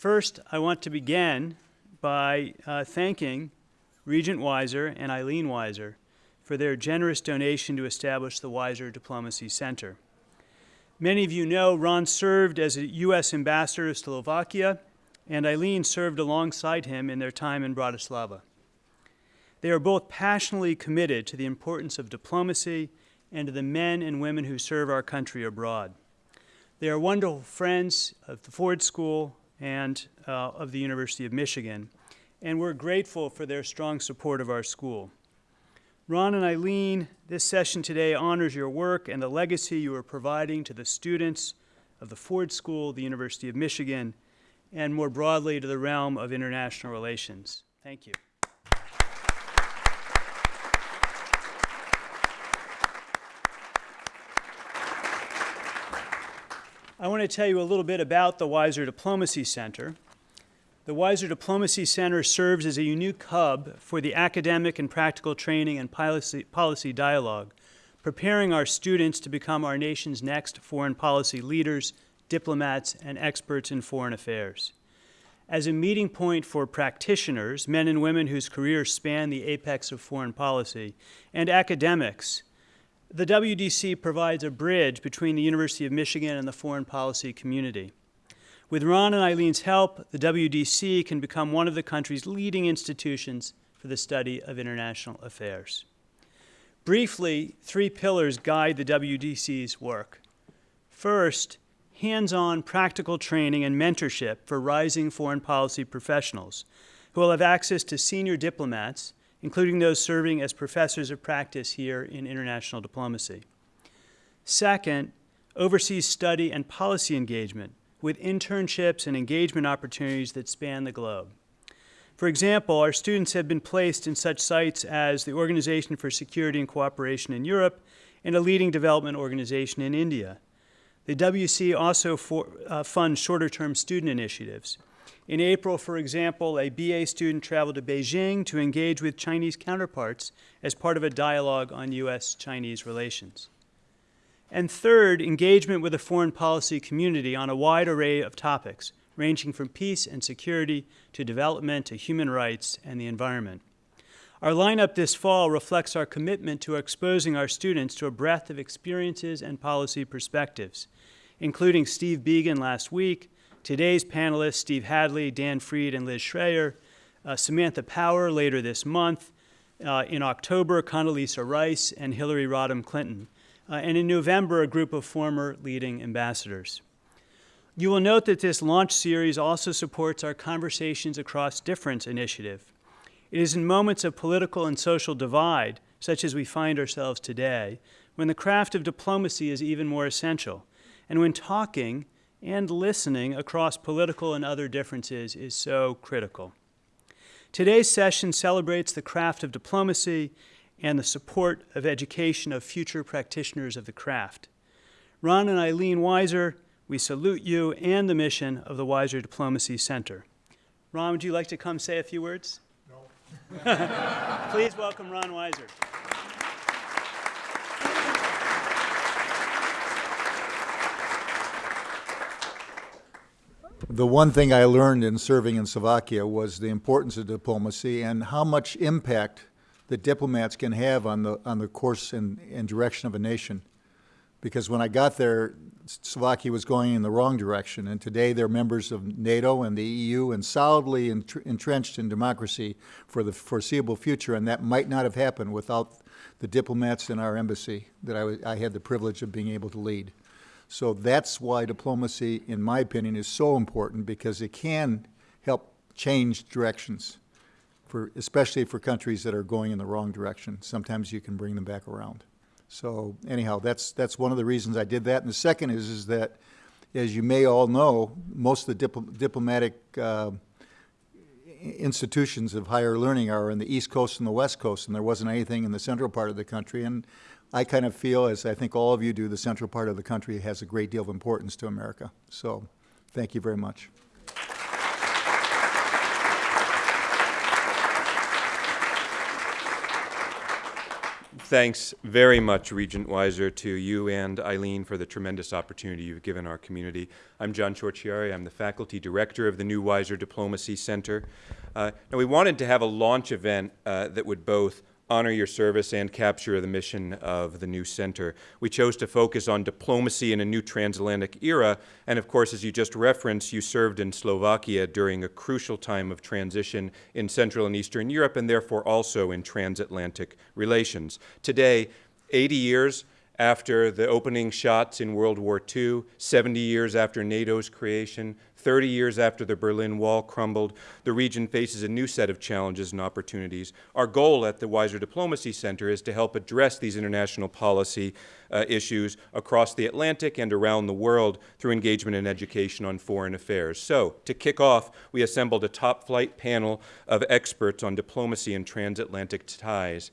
First, I want to begin by uh, thanking Regent Weiser and Eileen Weiser for their generous donation to establish the Weiser Diplomacy Center. Many of you know Ron served as a U.S. ambassador to Slovakia, and Eileen served alongside him in their time in Bratislava. They are both passionately committed to the importance of diplomacy and to the men and women who serve our country abroad. They are wonderful friends of the Ford School and uh, of the University of Michigan, and we're grateful for their strong support of our school. Ron and Eileen, this session today honors your work and the legacy you are providing to the students of the Ford School, the University of Michigan, and more broadly to the realm of international relations. Thank you. I want to tell you a little bit about the Weiser Diplomacy Center. The Weiser Diplomacy Center serves as a unique hub for the academic and practical training and policy, policy dialogue, preparing our students to become our nation's next foreign policy leaders, diplomats, and experts in foreign affairs. As a meeting point for practitioners, men and women whose careers span the apex of foreign policy, and academics the WDC provides a bridge between the University of Michigan and the foreign policy community. With Ron and Eileen's help, the WDC can become one of the country's leading institutions for the study of international affairs. Briefly, three pillars guide the WDC's work. First, hands-on practical training and mentorship for rising foreign policy professionals who will have access to senior diplomats including those serving as professors of practice here in international diplomacy. Second, overseas study and policy engagement with internships and engagement opportunities that span the globe. For example, our students have been placed in such sites as the Organization for Security and Cooperation in Europe and a leading development organization in India. The WC also for, uh, funds shorter-term student initiatives, in April, for example, a BA student traveled to Beijing to engage with Chinese counterparts as part of a dialogue on U.S.-Chinese relations. And third, engagement with the foreign policy community on a wide array of topics, ranging from peace and security to development to human rights and the environment. Our lineup this fall reflects our commitment to exposing our students to a breadth of experiences and policy perspectives, including Steve Biegun last week, Today's panelists, Steve Hadley, Dan Fried, and Liz Schrayer, uh, Samantha Power later this month, uh, in October, Condoleezza Rice and Hillary Rodham Clinton, uh, and in November, a group of former leading ambassadors. You will note that this launch series also supports our Conversations Across Difference initiative. It is in moments of political and social divide, such as we find ourselves today, when the craft of diplomacy is even more essential, and when talking and listening across political and other differences is so critical. Today's session celebrates the craft of diplomacy and the support of education of future practitioners of the craft. Ron and Eileen Weiser, we salute you and the mission of the Weiser Diplomacy Center. Ron, would you like to come say a few words? No. Please welcome Ron Weiser. The one thing I learned in serving in Slovakia was the importance of diplomacy and how much impact the diplomats can have on the, on the course and, and direction of a nation. Because when I got there, Slovakia was going in the wrong direction, and today they're members of NATO and the EU and solidly entrenched in democracy for the foreseeable future, and that might not have happened without the diplomats in our embassy that I, I had the privilege of being able to lead. So that's why diplomacy, in my opinion, is so important because it can help change directions, for, especially for countries that are going in the wrong direction. Sometimes you can bring them back around. So anyhow, that's, that's one of the reasons I did that. And the second is, is that, as you may all know, most of the dipl diplomatic uh, institutions of higher learning are in the East Coast and the West Coast, and there wasn't anything in the central part of the country. And I kind of feel, as I think all of you do, the central part of the country has a great deal of importance to America. So thank you very much. Thanks very much, Regent Weiser, to you and Eileen for the tremendous opportunity you've given our community. I'm John Ciorciari. I'm the faculty director of the new Weiser Diplomacy Center. Uh, now, we wanted to have a launch event uh, that would both honor your service and capture the mission of the new center. We chose to focus on diplomacy in a new transatlantic era, and of course, as you just referenced, you served in Slovakia during a crucial time of transition in Central and Eastern Europe, and therefore also in transatlantic relations. Today, 80 years after the opening shots in World War II, 70 years after NATO's creation, 30 years after the Berlin Wall crumbled, the region faces a new set of challenges and opportunities. Our goal at the Weiser Diplomacy Center is to help address these international policy uh, issues across the Atlantic and around the world through engagement and education on foreign affairs. So, to kick off, we assembled a top flight panel of experts on diplomacy and transatlantic ties.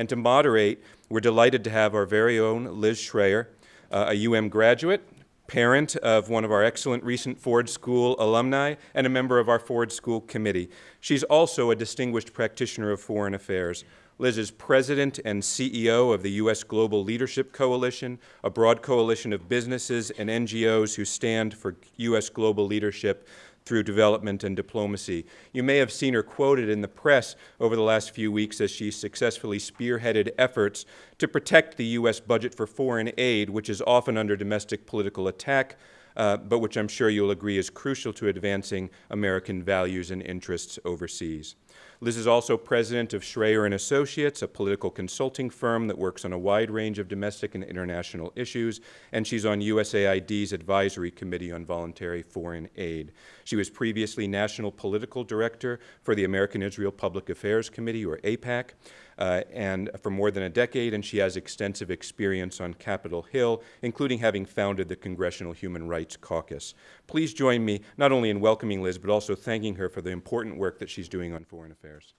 And to moderate, we're delighted to have our very own Liz Schrayer, uh, a UM graduate, parent of one of our excellent recent Ford School alumni, and a member of our Ford School committee. She's also a distinguished practitioner of foreign affairs. Liz is president and CEO of the U.S. Global Leadership Coalition, a broad coalition of businesses and NGOs who stand for U.S. global leadership through development and diplomacy. You may have seen her quoted in the press over the last few weeks as she successfully spearheaded efforts to protect the U.S. budget for foreign aid, which is often under domestic political attack, uh, but which I'm sure you'll agree is crucial to advancing American values and interests overseas. Liz is also president of Schrayer and Associates, a political consulting firm that works on a wide range of domestic and international issues, and she's on USAID's advisory committee on voluntary foreign aid. She was previously national political director for the American Israel Public Affairs Committee, or AIPAC, uh, and for more than a decade, and she has extensive experience on Capitol Hill, including having founded the Congressional Human Rights Caucus. Please join me not only in welcoming Liz, but also thanking her for the important work that she's doing on foreign affairs.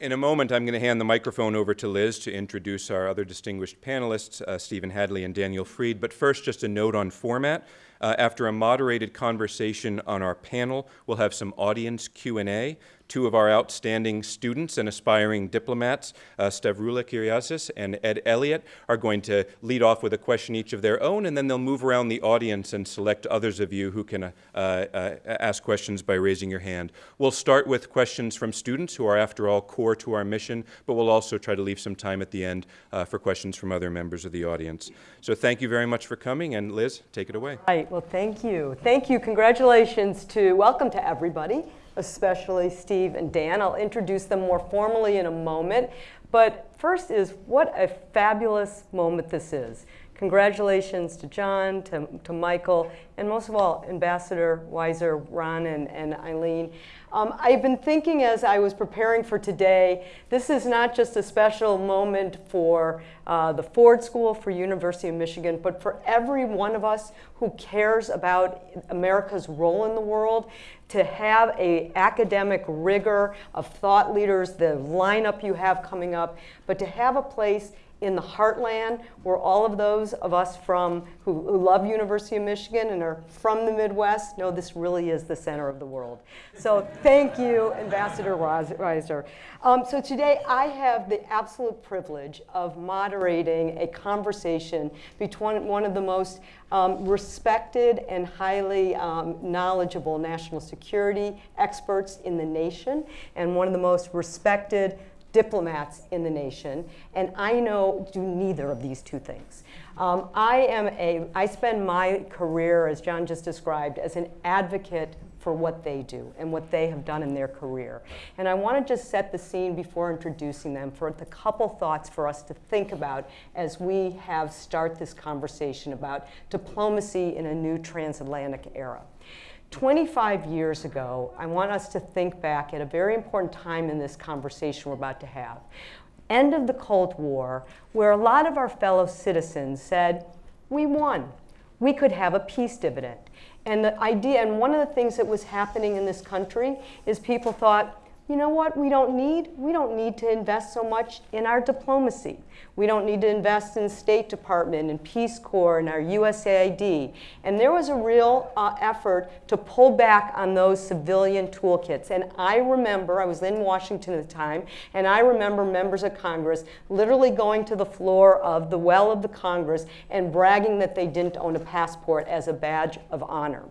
In a moment, I'm going to hand the microphone over to Liz to introduce our other distinguished panelists, uh, Stephen Hadley and Daniel Fried. But first, just a note on format. Uh, after a moderated conversation on our panel, we'll have some audience Q&A. Two of our outstanding students and aspiring diplomats, uh, Stavroula and Ed Elliott, are going to lead off with a question each of their own, and then they'll move around the audience and select others of you who can uh, uh, ask questions by raising your hand. We'll start with questions from students who are, after all, core to our mission, but we'll also try to leave some time at the end uh, for questions from other members of the audience. So thank you very much for coming, and Liz, take it away. Well, thank you. Thank you. Congratulations to, welcome to everybody especially Steve and Dan. I'll introduce them more formally in a moment. But first is what a fabulous moment this is. Congratulations to John, to, to Michael, and most of all, Ambassador Weiser, Ron, and, and Eileen. Um, I've been thinking as I was preparing for today, this is not just a special moment for uh, the Ford School, for University of Michigan, but for every one of us who cares about America's role in the world, to have a academic rigor of thought leaders, the lineup you have coming up, but to have a place in the heartland where all of those of us from who, who, love University of Michigan and are from the Midwest know this really is the center of the world. So thank you, Ambassador Weiser. Um, so today I have the absolute privilege of moderating a conversation between one of the most um, respected and highly um, knowledgeable national security experts in the nation and one of the most respected diplomats in the nation, and I know do neither of these two things. Um, I am a, I spend my career, as John just described, as an advocate for what they do and what they have done in their career. And I want to just set the scene before introducing them for the couple thoughts for us to think about as we have start this conversation about diplomacy in a new transatlantic era. 25 years ago, I want us to think back at a very important time in this conversation we're about to have. End of the Cold War, where a lot of our fellow citizens said, we won. We could have a peace dividend. And the idea, and one of the things that was happening in this country is people thought, you know what we don't need? We don't need to invest so much in our diplomacy. We don't need to invest in State Department and Peace Corps and our USAID. And there was a real uh, effort to pull back on those civilian toolkits. And I remember, I was in Washington at the time, and I remember members of Congress literally going to the floor of the well of the Congress and bragging that they didn't own a passport as a badge of honor.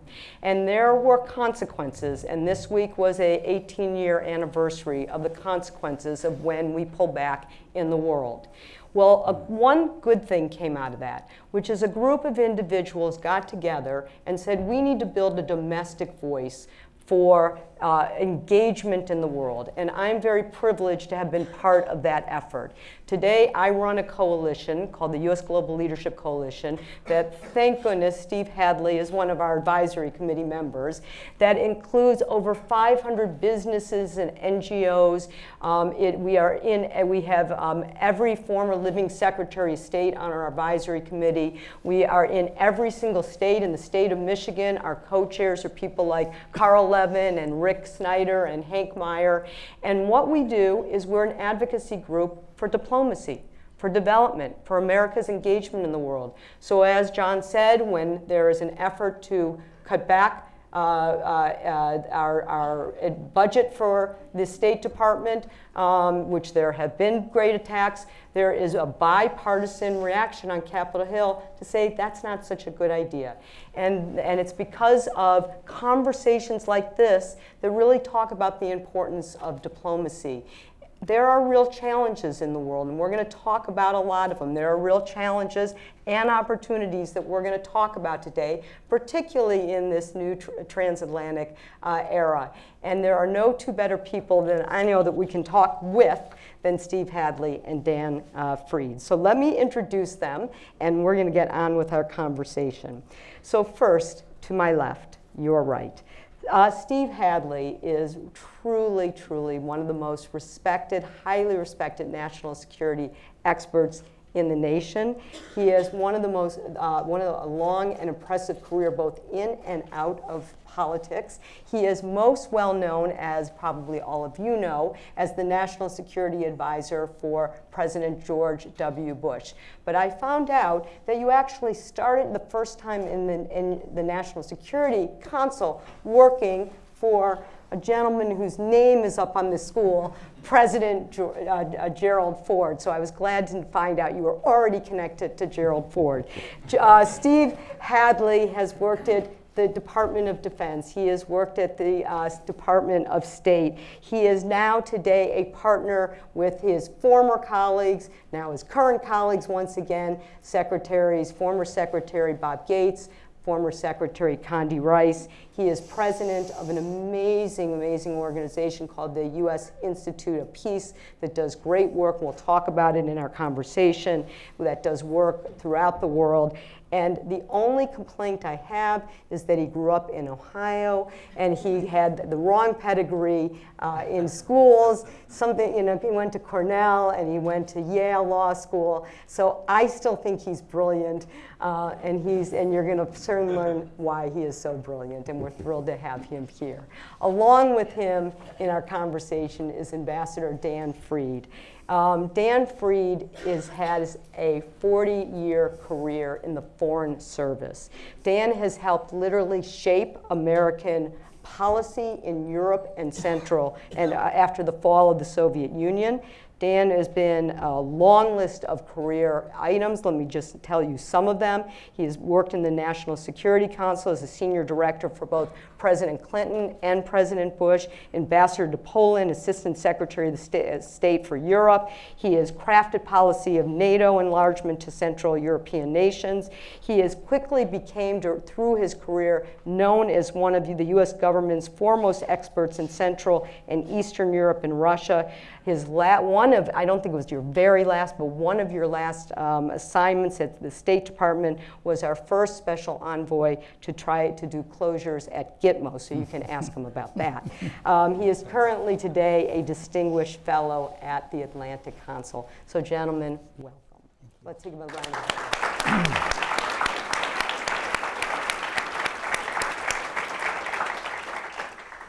And there were consequences, and this week was a 18-year anniversary of the consequences of when we pull back in the world. Well, a, one good thing came out of that, which is a group of individuals got together and said, we need to build a domestic voice for uh, engagement in the world. And I'm very privileged to have been part of that effort. Today, I run a coalition called the U.S. Global Leadership Coalition that, thank goodness, Steve Hadley is one of our advisory committee members, that includes over 500 businesses and NGOs. Um, it, we are in, we have um, every former living Secretary of State on our advisory committee. We are in every single state in the state of Michigan. Our co-chairs are people like Carl Levin and Rick Snyder and Hank Meijer. And what we do is we're an advocacy group for diplomacy, for development, for America's engagement in the world. So as John said, when there is an effort to cut back uh, uh, uh, our, our, budget for the State Department, um, which there have been great attacks, there is a bipartisan reaction on Capitol Hill to say that's not such a good idea. And, and it's because of conversations like this that really talk about the importance of diplomacy there are real challenges in the world, and we're going to talk about a lot of them. There are real challenges and opportunities that we're going to talk about today, particularly in this new tr transatlantic uh, era. And there are no two better people than I know that we can talk with than Steve Hadley and Dan uh, Fried. So let me introduce them, and we're going to get on with our conversation. So first, to my left, your right. Uh, Steve Hadley is truly, truly one of the most respected, highly respected national security experts in the nation. He has one of the most, uh, one of a long and impressive career both in and out of politics. He is most well known, as probably all of you know, as the National Security Advisor for President George W. Bush. But I found out that you actually started the first time in the, in the National Security Council working for a gentleman whose name is up on the school, President uh, uh, Gerald Ford. So I was glad to find out you were already connected to Gerald Ford. Uh, Steve Hadley has worked at the Department of Defense. He has worked at the uh, Department of State. He is now today a partner with his former colleagues, now his current colleagues once again, secretaries, former Secretary Bob Gates, former Secretary Condi Rice. He is president of an amazing, amazing organization called the U.S. Institute of Peace that does great work. We'll talk about it in our conversation. That does work throughout the world. And the only complaint I have is that he grew up in Ohio and he had the wrong pedigree uh, in schools. Something, you know, he went to Cornell and he went to Yale Law School. So I still think he's brilliant, uh, and he's, and you're going to soon learn why he is so brilliant. And we're thrilled to have him here. Along with him in our conversation is Ambassador Dan Fried. Um, Dan Fried is, has a 40-year career in the Foreign Service. Dan has helped literally shape American policy in Europe and Central and uh, after the fall of the Soviet Union. Dan has been a long list of career items. Let me just tell you some of them. He has worked in the National Security Council as a senior director for both President Clinton and President Bush, ambassador to Poland, assistant secretary of the state for Europe. He has crafted policy of NATO enlargement to Central European nations. He has quickly became, through his career, known as one of the US government's foremost experts in Central and Eastern Europe and Russia. His one of, I don't think it was your very last, but one of your last um, assignments at the State Department was our first special envoy to try to do closures at Gitmo, so you can ask him about that. Um, he is currently today a distinguished fellow at the Atlantic Council. So gentlemen, welcome. Let's take a round of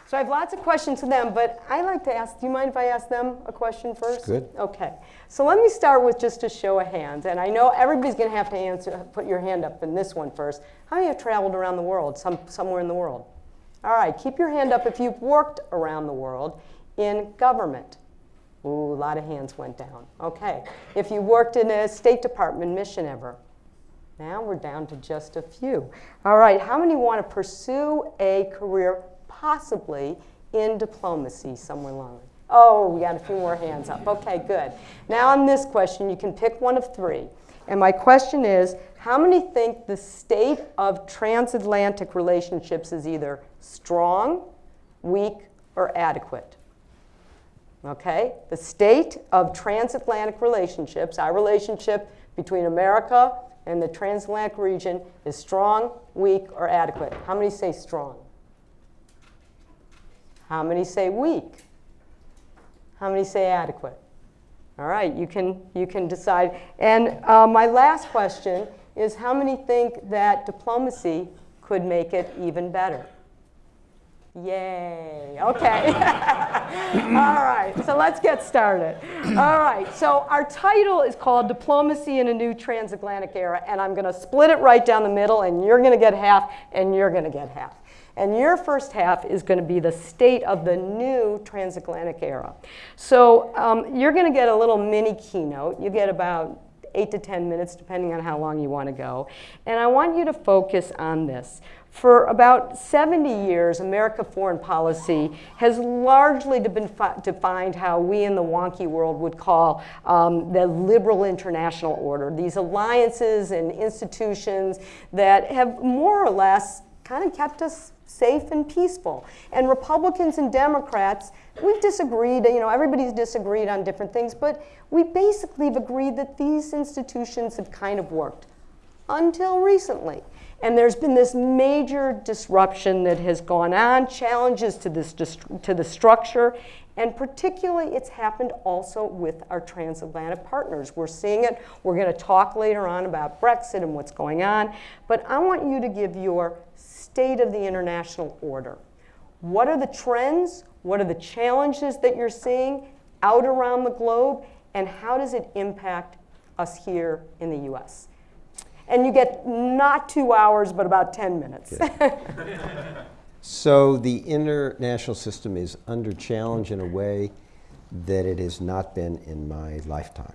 So I have lots of questions to them, but I like to ask, do you mind if I ask them a question first? Good. Okay. So let me start with just a show of hands. And I know everybody's going to have to answer, put your hand up in this one first. How many have traveled around the world, some, somewhere in the world? All right, keep your hand up if you've worked around the world in government. Ooh, a lot of hands went down. Okay. If you worked in a State Department mission ever? Now we're down to just a few. All right, how many want to pursue a career possibly in diplomacy somewhere along? Oh, we got a few more hands up. Okay, good. Now on this question, you can pick one of three. And my question is, how many think the state of transatlantic relationships is either strong, weak, or adequate? Okay, the state of transatlantic relationships, our relationship between America and the transatlantic region is strong, weak, or adequate. How many say strong? How many say weak? How many say adequate? All right, you can, you can decide. And uh, my last question is how many think that diplomacy could make it even better? Yay, okay. All right, so let's get started. All right, so our title is called Diplomacy in a New Transatlantic Era, and I'm gonna split it right down the middle, and you're gonna get half, and you're gonna get half. And your first half is going to be the state of the new transatlantic era. So um, you're going to get a little mini keynote. You get about eight to 10 minutes, depending on how long you want to go. And I want you to focus on this. For about 70 years, America foreign policy has largely been defined how we in the wonky world would call um, the liberal international order. These alliances and institutions that have more or less kind of kept us safe and peaceful. And Republicans and Democrats, we've disagreed, you know, everybody's disagreed on different things, but we basically have agreed that these institutions have kind of worked until recently. And there's been this major disruption that has gone on, challenges to, this to the structure, and particularly it's happened also with our transatlantic partners. We're seeing it. We're going to talk later on about Brexit and what's going on. But I want you to give your state of the international order. What are the trends? What are the challenges that you're seeing out around the globe? And how does it impact us here in the US? And you get not two hours, but about 10 minutes. so the international system is under challenge in a way that it has not been in my lifetime.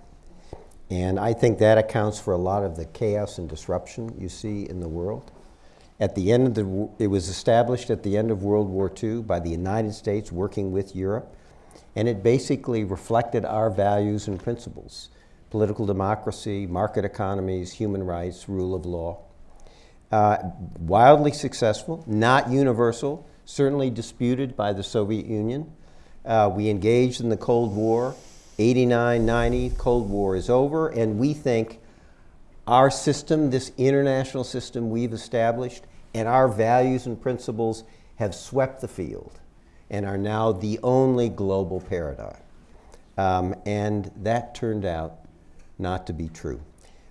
And I think that accounts for a lot of the chaos and disruption you see in the world. At the end of the, it was established at the end of World War II by the United States working with Europe, and it basically reflected our values and principles political democracy, market economies, human rights, rule of law. Uh, wildly successful, not universal, certainly disputed by the Soviet Union. Uh, we engaged in the Cold War, 89, 90, Cold War is over, and we think our system, this international system we've established, and our values and principles have swept the field and are now the only global paradigm. Um, and that turned out not to be true.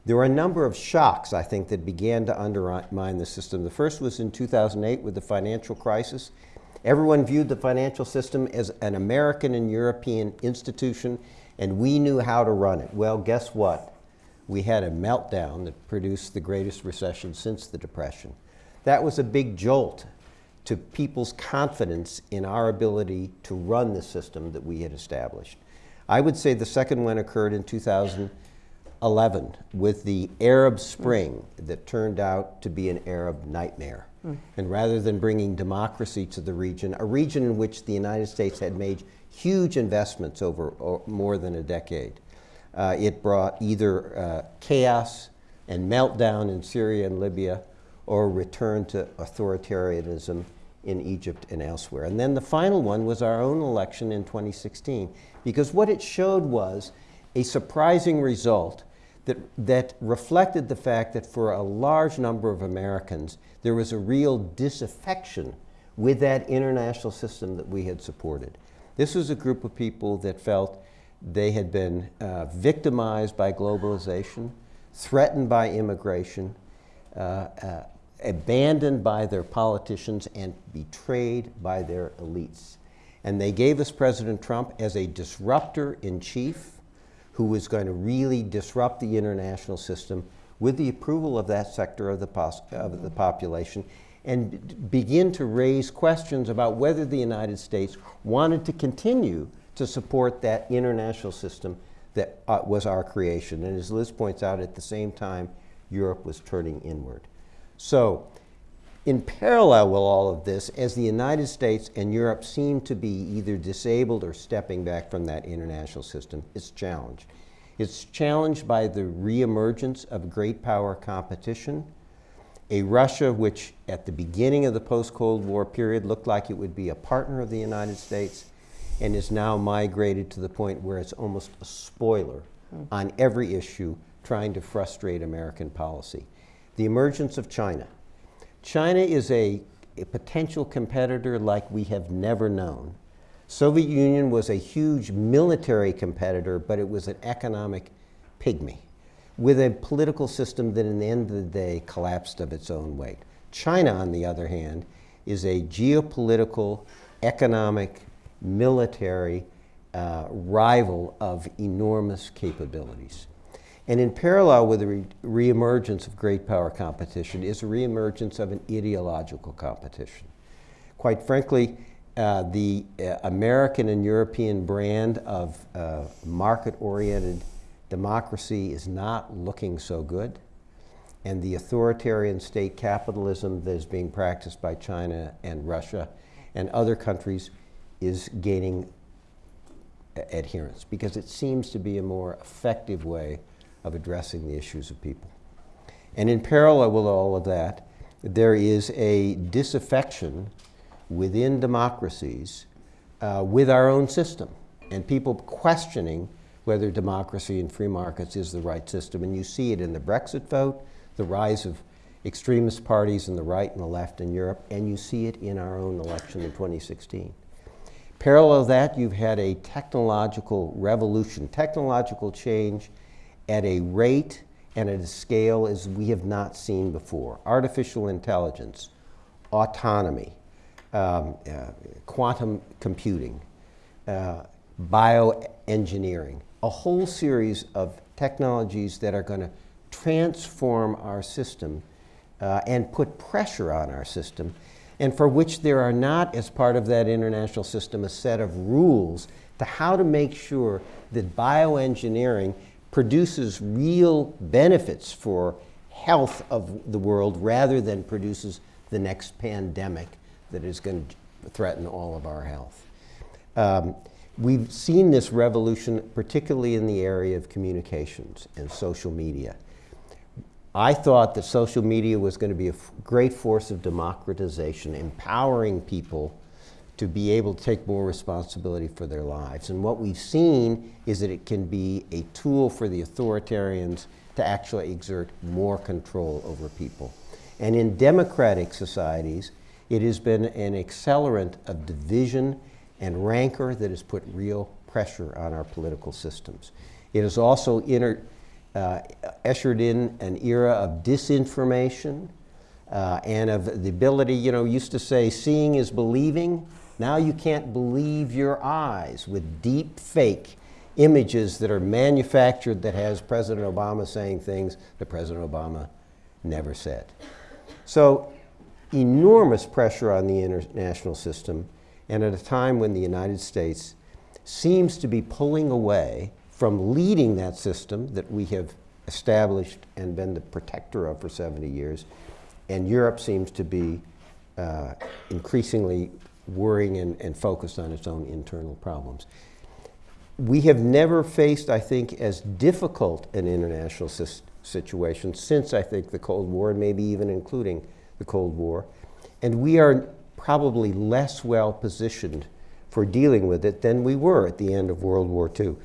There were a number of shocks, I think, that began to undermine the system. The first was in 2008 with the financial crisis. Everyone viewed the financial system as an American and European institution, and we knew how to run it. Well, guess what? We had a meltdown that produced the greatest recession since the Depression. That was a big jolt to people's confidence in our ability to run the system that we had established. I would say the second one occurred in 2011 with the Arab Spring that turned out to be an Arab nightmare. Mm. And rather than bringing democracy to the region, a region in which the United States had made huge investments over more than a decade, uh, it brought either uh, chaos and meltdown in Syria and Libya or return to authoritarianism in Egypt and elsewhere. And then the final one was our own election in 2016, because what it showed was a surprising result that, that reflected the fact that for a large number of Americans, there was a real disaffection with that international system that we had supported. This was a group of people that felt they had been uh, victimized by globalization, threatened by immigration, uh, uh, abandoned by their politicians and betrayed by their elites. And they gave us President Trump as a disruptor in chief who was going to really disrupt the international system with the approval of that sector of the, of the population and begin to raise questions about whether the United States wanted to continue to support that international system that uh, was our creation. And as Liz points out, at the same time, Europe was turning inward. So, in parallel with all of this, as the United States and Europe seem to be either disabled or stepping back from that international system, it's challenged. It's challenged by the reemergence of great power competition, a Russia which, at the beginning of the post Cold War period, looked like it would be a partner of the United States and is now migrated to the point where it's almost a spoiler hmm. on every issue trying to frustrate American policy. The emergence of China. China is a, a potential competitor like we have never known. Soviet Union was a huge military competitor, but it was an economic pygmy with a political system that in the end of the day collapsed of its own weight. China, on the other hand, is a geopolitical, economic, military uh, rival of enormous capabilities. And in parallel with the re- reemergence of great power competition is a reemergence of an ideological competition. Quite frankly, uh, the uh, American and European brand of uh, market oriented democracy is not looking so good. And the authoritarian state capitalism that is being practiced by China and Russia and other countries is gaining adherence because it seems to be a more effective way of addressing the issues of people. And in parallel with all of that, there is a disaffection within democracies uh, with our own system and people questioning whether democracy and free markets is the right system. And you see it in the Brexit vote, the rise of extremist parties in the right and the left in Europe, and you see it in our own election in 2016. Parallel to that, you've had a technological revolution, technological change at a rate and at a scale as we have not seen before. Artificial intelligence, autonomy, um, uh, quantum computing, uh, bioengineering, a whole series of technologies that are going to transform our system uh, and put pressure on our system, and for which there are not, as part of that international system, a set of rules to how to make sure that bioengineering produces real benefits for health of the world rather than produces the next pandemic that is going to threaten all of our health. Um, we've seen this revolution, particularly in the area of communications and social media. I thought that social media was going to be a great force of democratization, empowering people to be able to take more responsibility for their lives. And what we've seen is that it can be a tool for the authoritarians to actually exert more control over people. And in democratic societies, it has been an accelerant of division and rancor that has put real pressure on our political systems. It has also inter, uh, ushered in an era of disinformation uh, and of the ability, you know, used to say seeing is believing. Now you can't believe your eyes with deep fake images that are manufactured that has President Obama saying things that President Obama never said. So enormous pressure on the international system and at a time when the United States seems to be pulling away from leading that system that we have established and been the protector of for 70 years, and Europe seems to be uh, increasingly worrying and, and focused on its own internal problems. We have never faced, I think, as difficult an international situation since, I think, the Cold War, and maybe even including the Cold War. And we are probably less well positioned for dealing with it than we were at the end of World War II.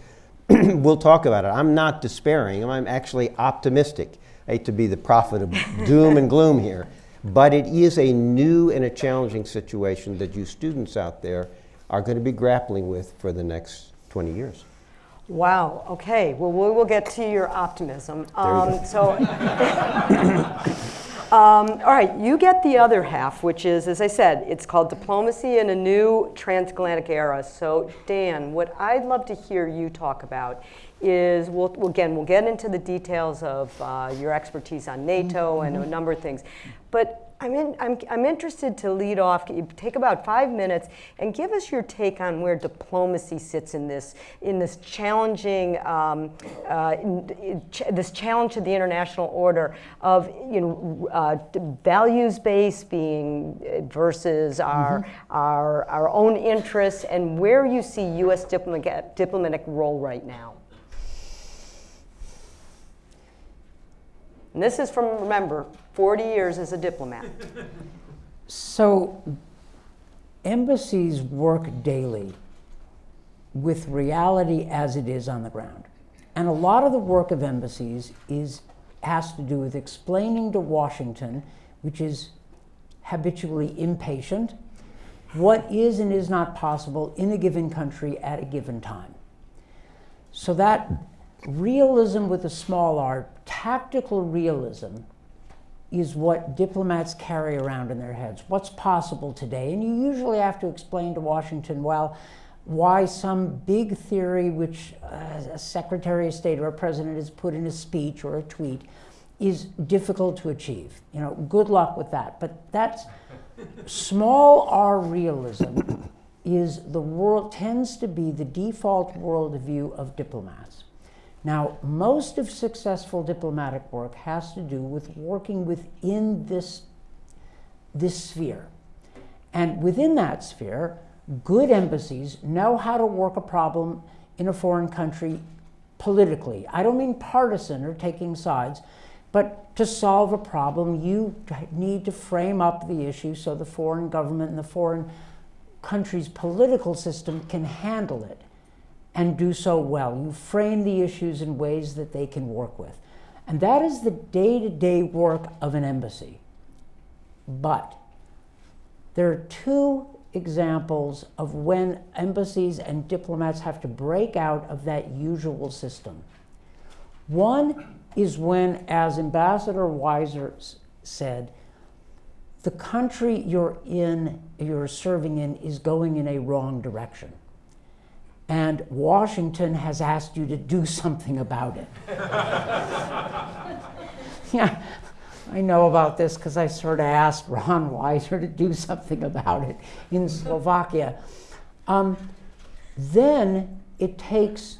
we'll talk about it. I'm not despairing, I'm actually optimistic. I hate to be the prophet of doom and gloom here, but it is a new and a challenging situation that you students out there are going to be grappling with for the next 20 years. Wow. Okay. Well, we will get to your optimism. Um, so, Um, all right, you get the other half, which is, as I said, it's called Diplomacy in a New Transatlantic Era. So, Dan, what I'd love to hear you talk about is, we'll, again, we'll get into the details of uh, your expertise on NATO and a number of things. But I'm, in, I'm, I'm interested to lead off, take about five minutes and give us your take on where diplomacy sits in this, in this challenging, um, uh, in- ch- this challenge to the international order of, you know, uh, values-based being uh, versus our, our, our own interests and where you see U.S. diplomatic, diplomatic role right now. And this is from, remember, 40 years as a diplomat. So, embassies work daily with reality as it is on the ground. And a lot of the work of embassies is, has to do with explaining to Washington, which is habitually impatient, what is and is not possible in a given country at a given time. So that realism with a small r, tactical realism, is what diplomats carry around in their heads. What's possible today? And you usually have to explain to Washington, well, why some big theory which uh, a Secretary of State or a president has put in a speech or a tweet is difficult to achieve. You know, good luck with that. But that's small r realism is the world tends to be the default worldview of diplomats. Now, most of successful diplomatic work has to do with working within this, this sphere. And within that sphere, good embassies know how to work a problem in a foreign country politically. I don't mean partisan or taking sides, but to solve a problem, you need to frame up the issue so the foreign government and the foreign country's political system can handle it and do so well. You frame the issues in ways that they can work with. And that is the day to day work of an embassy. But there are two examples of when embassies and diplomats have to break out of that usual system. One is when, as Ambassador Weiser said, the country you're in, you're serving in, is going in a wrong direction and Washington has asked you to do something about it. yeah, I know about this because I sort of asked Ron Weiser to do something about it in Slovakia. Um, then it takes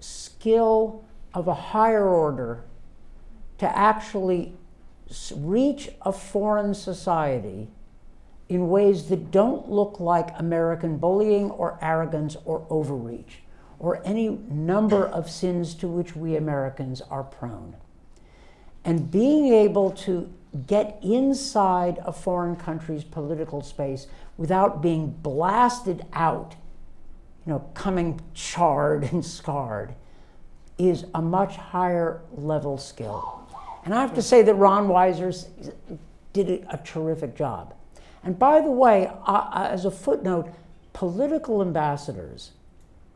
skill of a higher order to actually reach a foreign society in ways that don't look like American bullying or arrogance or overreach or any number of sins to which we Americans are prone. And being able to get inside a foreign country's political space without being blasted out, you know, coming charred and scarred, is a much higher level skill. And I have to say that Ron Weiser did a, a terrific job. And by the way, uh, as a footnote, political ambassadors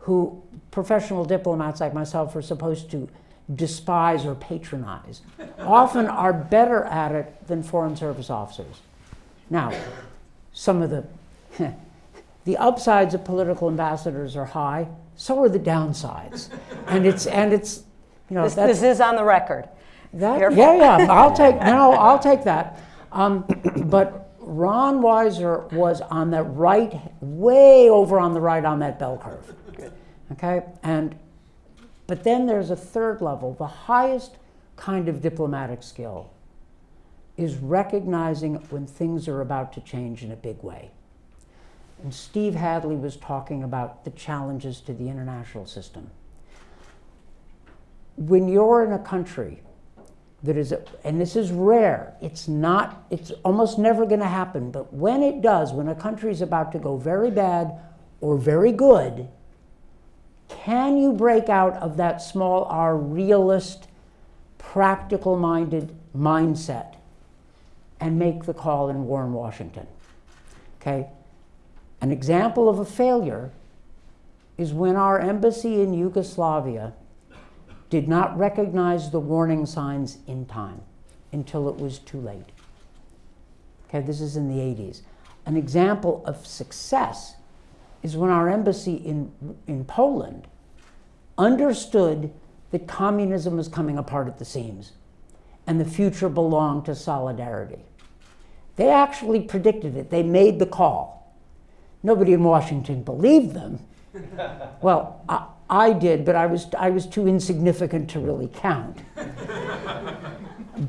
who professional diplomats like myself are supposed to despise or patronize often are better at it than foreign service officers. Now, some of the the upsides of political ambassadors are high, so are the downsides. And it's and it's you know This, this is on the record. that, yeah, yeah, I'll take, no, I'll take that. Um, but Ron Weiser was on the right, way over on the right on that bell curve. Okay, and, but then there's a third level. The highest kind of diplomatic skill is recognizing when things are about to change in a big way. And Steve Hadley was talking about the challenges to the international system. When you're in a country that is, and this is rare, it's not, it's almost never going to happen, but when it does, when a country is about to go very bad or very good, can you break out of that small r realist, practical minded mindset and make the call and warn Washington? Okay? An example of a failure is when our embassy in Yugoslavia did not recognize the warning signs in time. until it was too late. Okay, this is in the 80s. An example of success is when our embassy in, in Poland understood that communism was coming apart at the seams and the future belonged to solidarity. They actually predicted it, they made the call. Nobody in Washington believed them. well, I, I did, but I was, I was too insignificant to really count.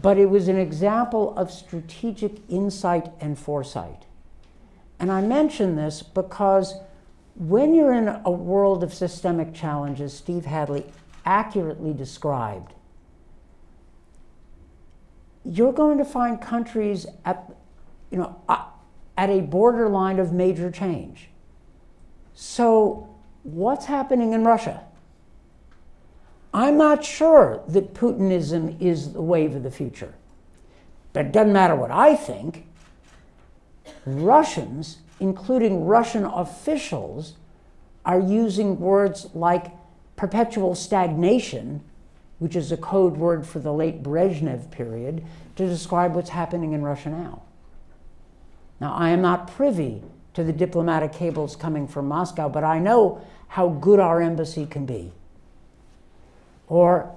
but it was an example of strategic insight and foresight. And I mention this because when you're in a world of systemic challenges, Steve Hadley accurately described, you're going to find countries at, you know, at a borderline of major change. So, what's happening in Russia? I'm not sure that Putinism is the wave of the future. But it doesn't matter what I think. Russians, including Russian officials, are using words like perpetual stagnation, which is a code word for the late Brezhnev period, to describe what's happening in Russia now. Now, I am not privy to the diplomatic cables coming from Moscow, but I know how good our embassy can be. Or,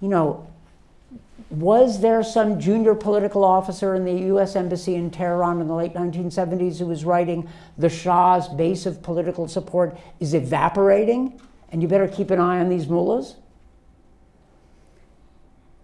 you know, was there some junior political officer in the US Embassy in Tehran in the late 1970s who was writing, the Shah's base of political support is evaporating, and you better keep an eye on these mullahs?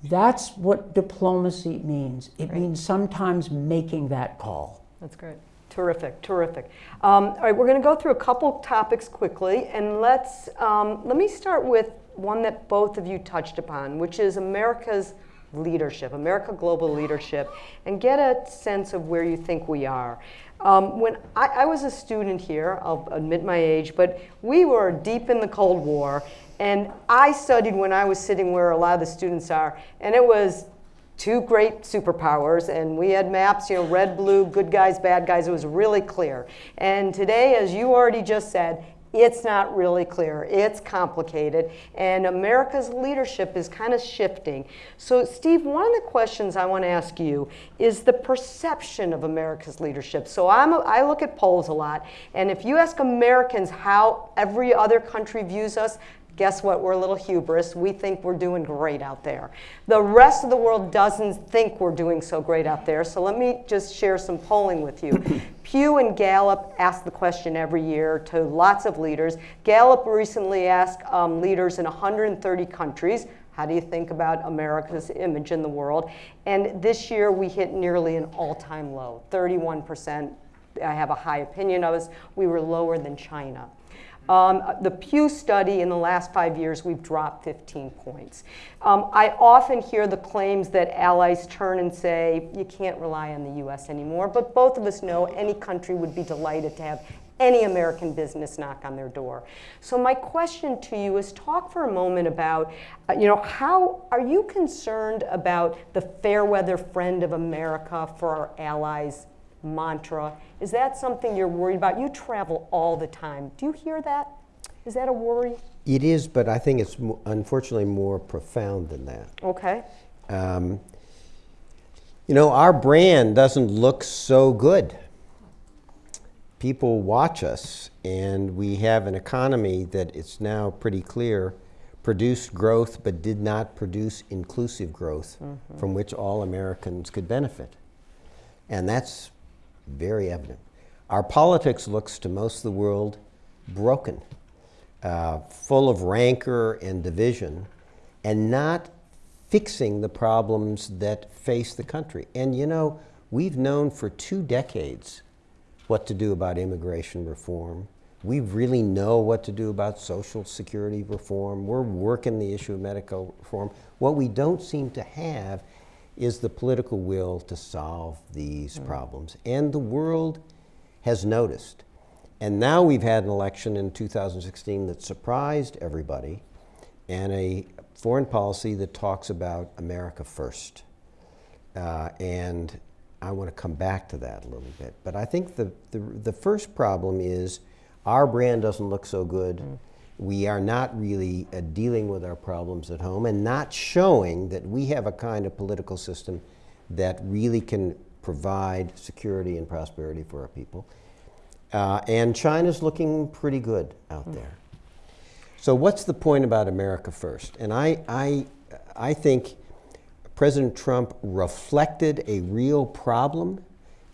That's what diplomacy means. It means sometimes making that call. That's great. Terrific, terrific. Um, all right, we're going to go through a couple topics quickly, and let's um, let me start with one that both of you touched upon, which is America's leadership, America Global Leadership, and get a sense of where you think we are. Um, when I, I, was a student here, I'll admit my age, but we were deep in the Cold War, and I studied when I was sitting where a lot of the students are, and it was two great superpowers, and we had maps, you know, red, blue, good guys, bad guys. It was really clear. And today, as you already just said, it's not really clear. It's complicated. And America's leadership is kind of shifting. So, Steve, one of the questions I want to ask you is the perception of America's leadership. So, I'm a, I look at polls a lot. And if you ask Americans how every other country views us, Guess what? We're a little hubris. We think we're doing great out there. The rest of the world doesn't think we're doing so great out there. So let me just share some polling with you. Pew and Gallup ask the question every year to lots of leaders. Gallup recently asked um, leaders in 130 countries, how do you think about America's image in the world? And this year we hit nearly an all time low 31%. I have a high opinion of us. We were lower than China. Um, the Pew study in the last five years, we've dropped 15 points. Um, I often hear the claims that allies turn and say, you can't rely on the US anymore, but both of us know any country would be delighted to have any American business knock on their door. So my question to you is talk for a moment about, uh, you know, how are you concerned about the fair weather friend of America for our allies mantra. Is that something you're worried about? You travel all the time. Do you hear that? Is that a worry? It is, but I think it's unfortunately more profound than that. Okay. Um, you know, our brand doesn't look so good. People watch us, and we have an economy that it's now pretty clear produced growth but did not produce inclusive growth mm-hmm. from which all Americans could benefit. And that's very evident. Our politics looks to most of the world broken, uh, full of rancor and division, and not fixing the problems that face the country. And you know, we've known for two decades what to do about immigration reform. We really know what to do about Social Security reform. We're working the issue of medical reform. What we don't seem to have is the political will to solve these mm. problems. And the world has noticed. And now we've had an election in 2016 that surprised everybody and a foreign policy that talks about America first. Uh, and I want to come back to that a little bit. But I think the, the, the first problem is our brand doesn't look so good. Mm we are not really uh, dealing with our problems at home and not showing that we have a kind of political system that really can provide security and prosperity for our people. Uh, and China's looking pretty good out there. So, what's the point about America First? And I, I, I think President Trump reflected a real problem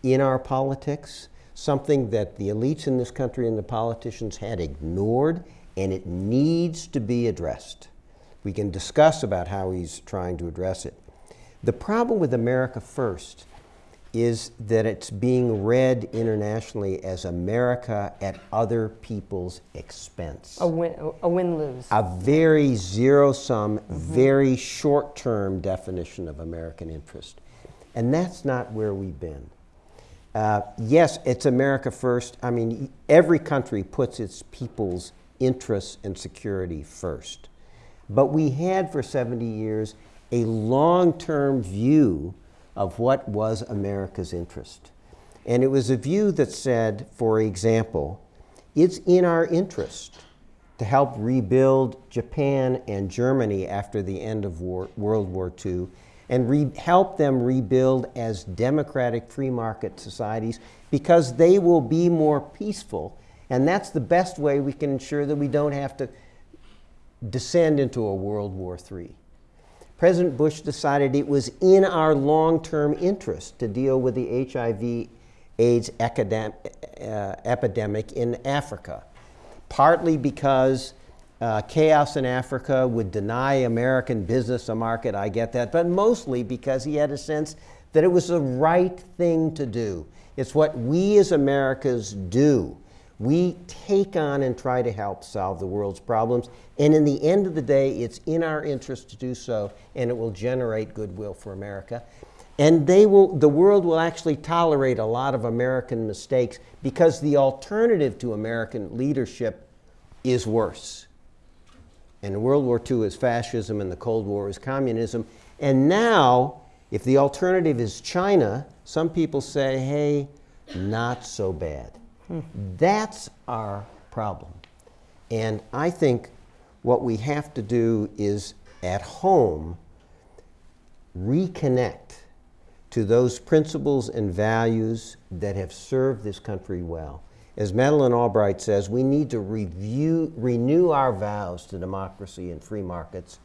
in our politics, something that the elites in this country and the politicians had ignored, and it needs to be addressed. We can discuss about how he's trying to address it. The problem with America First is that it's being read internationally as America at other people's expense. A win, a win-lose. A very zero sum, very short term definition of American interest. And that's not where we've been. Uh, yes, it's America first. I mean, every country puts its people's interests and security first. But we had for 70 years a long term view of what was America's interest. And it was a view that said, for example, it's in our interest to help rebuild Japan and Germany after the end of war, World War II and help them rebuild as democratic free market societies because they will be more peaceful. And that's the best way we can ensure that we don't have to descend into a World War III. President Bush decided it was in our long term interest to deal with the HIV AIDS uh, epidemic in Africa, partly because uh, chaos in Africa would deny American business a market, I get that, but mostly because he had a sense that it was the right thing to do. It's what we as Americans do. We take on and try to help solve the world's problems. And in the end of the day, it's in our interest to do so, and it will generate goodwill for America. And they will, the world will actually tolerate a lot of American mistakes because the alternative to American leadership is worse. And World War II is fascism, and the Cold War is communism. And now, if the alternative is China, some people say, hey, not so bad. That's our problem. And I think what we have to do is at home reconnect to those principles and values that have served this country well. As Madeleine Albright says, we need to review, renew our vows to democracy and free markets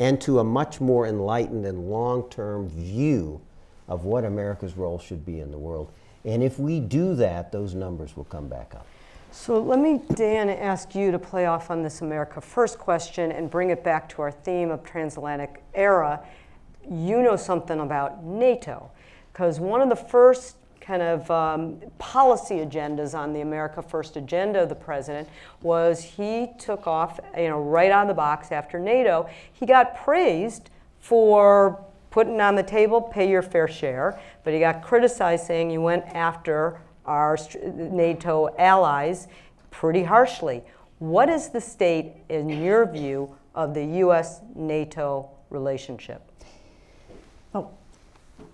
and to a much more enlightened and long term view of what America's role should be in the world. And if we do that, those numbers will come back up. So let me, Dan, ask you to play off on this America First question and bring it back to our theme of transatlantic era. You know something about NATO, because one of the first kind of um, policy agendas on the America First agenda of the president was he took off, you know, right out of the box after NATO. He got praised for putting on the table, pay your fair share, but he got criticized saying you went after our NATO allies pretty harshly. What is the state, in your view, of the U.S. NATO relationship? Well,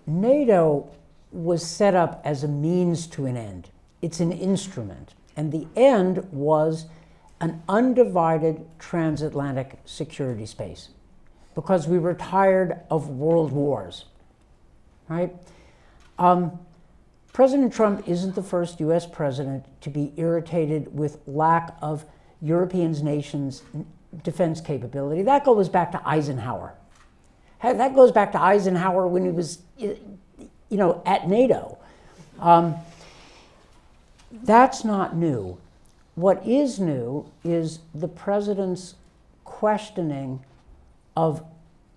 NATO was set up as a means to an end. It's an instrument. And the end was an undivided transatlantic security space because we were tired of world wars, right? Um, President Trump isn't the first US president to be irritated with lack of Europeans' nations' defense capability. That goes back to Eisenhower. That goes back to Eisenhower when he was, you know, at NATO. Um, that's not new. What is new is the president's questioning of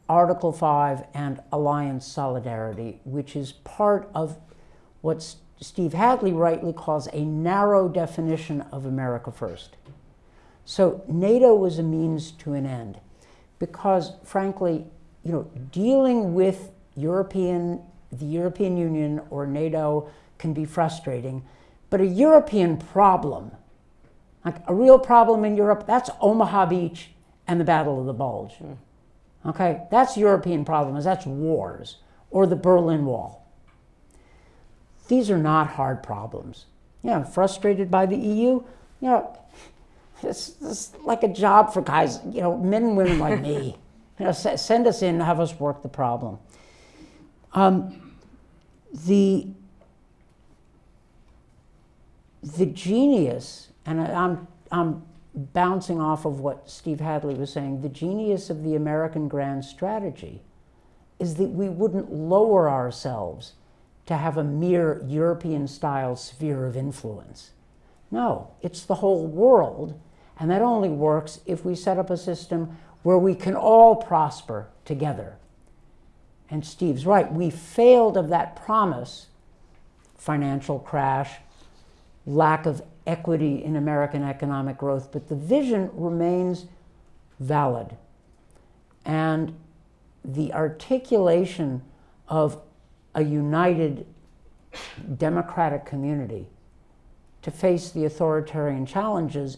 Article 5 and alliance solidarity, which is part of what Steve Hadley rightly calls a narrow definition of America First. So NATO was a means to an end because, frankly, you know, dealing with European, the European Union or NATO can be frustrating, but a European problem, like a real problem in Europe, that's Omaha Beach and the Battle of the Bulge. Mm. Okay, that's European problems, that's wars, or the Berlin Wall. These are not hard problems. You know, frustrated by the EU, you know, it's, it's like a job for guys, you know, men and women like me. You know, send us in, have us work the problem. Um, the the genius, and I- I'm I'm bouncing off of what Steve Hadley was saying. The genius of the American grand strategy is that we wouldn't lower ourselves to have a mere European style sphere of influence. No, it's the whole world, and that only works if we set up a system where we can all prosper together. And Steve's right, we failed of that promise financial crash, lack of equity in American economic growth, but the vision remains valid. And the articulation of a united democratic community to face the authoritarian challenges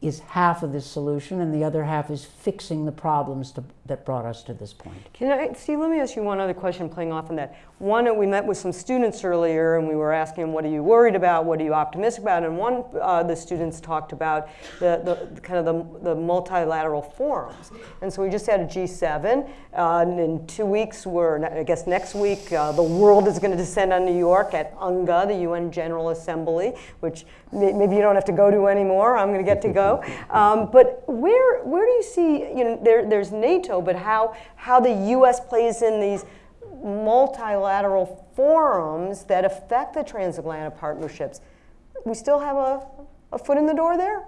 is half of the solution, and the other half is fixing the problems to, that brought us to this point. Can I, Steve, let me ask you one other question playing off on that. One, we met with some students earlier and we were asking them, what are you worried about? What are you optimistic about? And one uh, the students talked about the, the kind of the, the multilateral forums. And so we just had a G7. Uh, and in two weeks, we're, I guess next week, uh, the world is going to descend on New York at UNGA, the UN General Assembly, which may, maybe you don't have to go to anymore. I'm going to get to go. Um, but where, where do you see, you know, there, there's NATO, but how, how the U.S. plays in these multilateral forums that affect the transatlantic partnerships. We still have a, a foot in the door there?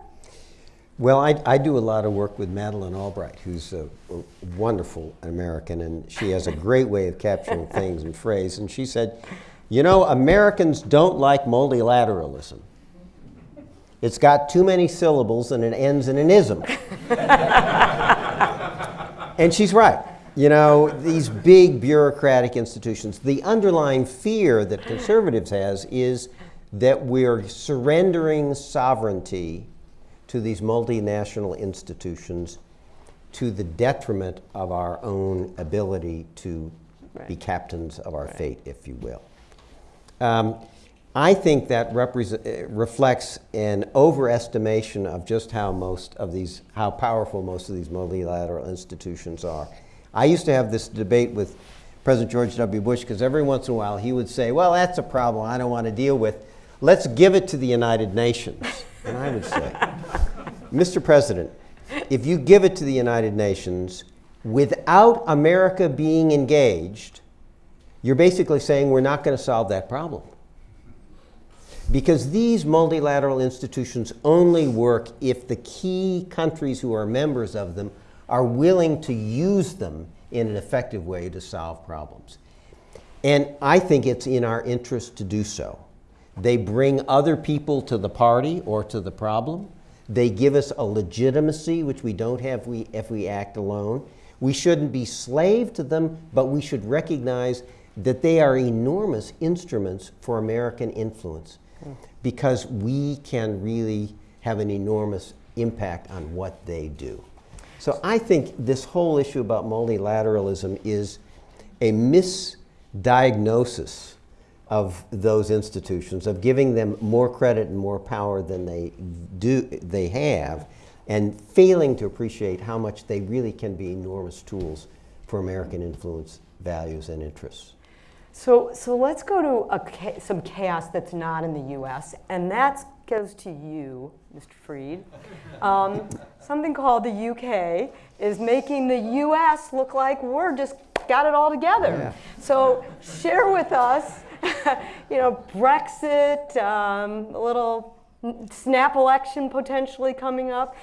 Well, I, I do a lot of work with Madeleine Albright, who's a, a wonderful American, and she has a great way of capturing things in phrase. And she said, You know, Americans don't like multilateralism. It's got too many syllables and it ends in an ism. and she's right. You know, these big bureaucratic institutions, the underlying fear that conservatives has is that we're surrendering sovereignty to these multinational institutions to the detriment of our own ability to be captains of our fate, if you will. Um, I think that uh, reflects an overestimation of just how most of these, how powerful most of these multilateral institutions are. I used to have this debate with President George W. Bush because every once in a while he would say, "Well, that's a problem I don't want to deal with. Let's give it to the United Nations." And I would say, "Mr. President, if you give it to the United Nations without America being engaged, you're basically saying we're not going to solve that problem." Because these multilateral institutions only work if the key countries who are members of them are willing to use them in an effective way to solve problems. And I think it's in our interest to do so. They bring other people to the party or to the problem. They give us a legitimacy which we don't have if we, if we act alone. We shouldn't be slave to them, but we should recognize that they are enormous instruments for American influence because we can really have an enormous impact on what they do. So I think this whole issue about multilateralism is a misdiagnosis of those institutions, of giving them more credit and more power than they do they have, and failing to appreciate how much they really can be enormous tools for American influence, values, and interests. So, so let's go to a, some chaos that's not in the U.S., and that goes to you, Mr. Fried. Um, something called the UK is making the U.S. look like we're just got it all together. So, share with us, you know, Brexit, um, a little snap election potentially coming up.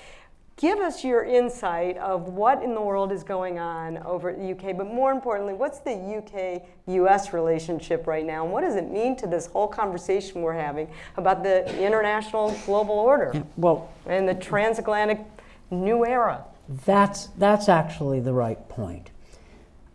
Give us your insight of what in the world is going on over at the UK, but more importantly, what's the UK US relationship right now? And what does it mean to this whole conversation we're having about the international global order Well, and the transatlantic new era? That's, that's actually the right point.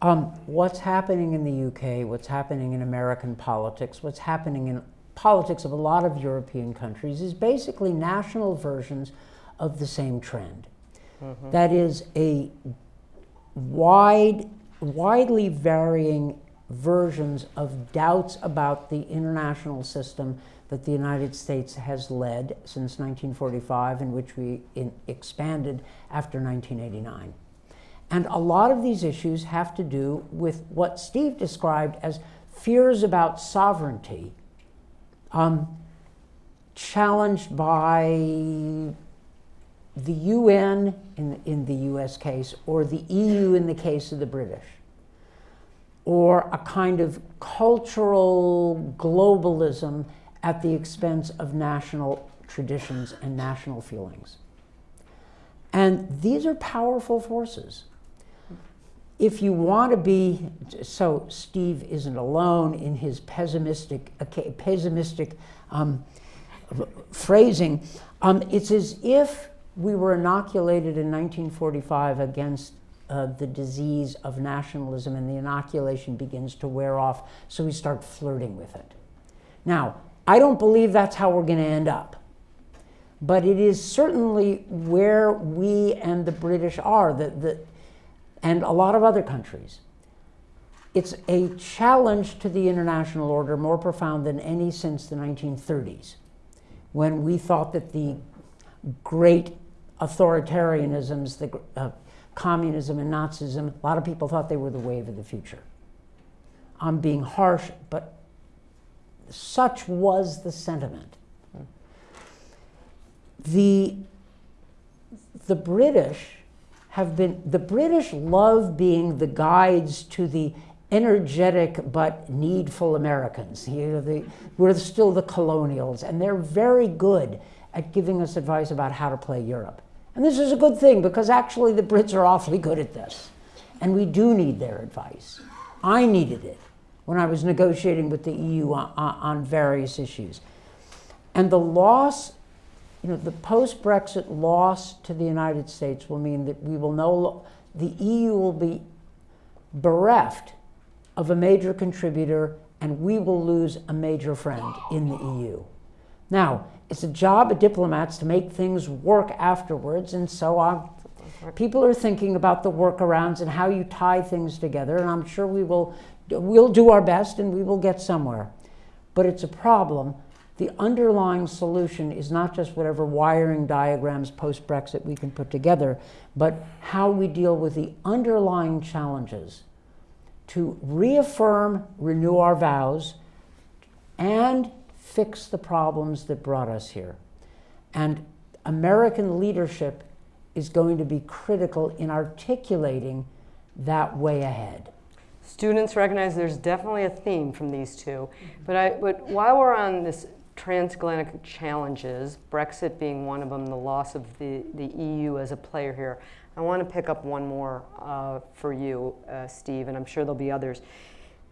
Um, what's happening in the UK, what's happening in American politics, what's happening in politics of a lot of European countries is basically national versions of the same trend. That is a wide, widely varying versions of doubts about the international system that the United States has led since 1945, in which we in, expanded after 1989. And a lot of these issues have to do with what Steve described as fears about sovereignty um, challenged by the UN in, in the US case, or the EU in the case of the British, or a kind of cultural globalism at the expense of national traditions and national feelings. And these are powerful forces. If you want to be, so Steve isn't alone in his pessimistic, pessimistic um, phrasing. Um, it's as if we were inoculated in 1945 against uh, the disease of nationalism, and the inoculation begins to wear off, so we start flirting with it. Now, I don't believe that's how we're going to end up. But it is certainly where we and the British are, the, the, and a lot of other countries. It's a challenge to the international order more profound than any since the 1930s, when we thought that the great authoritarianisms, the uh, communism and Nazism, a lot of people thought they were the wave of the future. I'm being harsh, but such was the sentiment. The, the British have been, the British love being the guides to the energetic but needful Americans. You know, the, we're still the colonials, and they're very good at giving us advice about how to play Europe. And this is a good thing because actually the Brits are awfully good at this. And we do need their advice. I needed it when I was negotiating with the EU on, on various issues. And the loss, you know, the post Brexit loss to the United States will mean that we will no, the EU will be bereft of a major contributor and we will lose a major friend in the EU. Now, it's a job of diplomats to make things work afterwards, and so on. People are thinking about the workarounds and how you tie things together, and I'm sure we will we'll do our best and we will get somewhere. But it's a problem. The underlying solution is not just whatever wiring diagrams post Brexit we can put together, but how we deal with the underlying challenges to reaffirm, renew our vows, and fix the problems that brought us here. And American leadership is going to be critical in articulating that way ahead. Students recognize there's definitely a theme from these two. But, I, but while we're on this transatlantic challenges, Brexit being one of them, the loss of the, the EU as a player here, I want to pick up one more uh, for you, uh, Steve, and I'm sure there'll be others.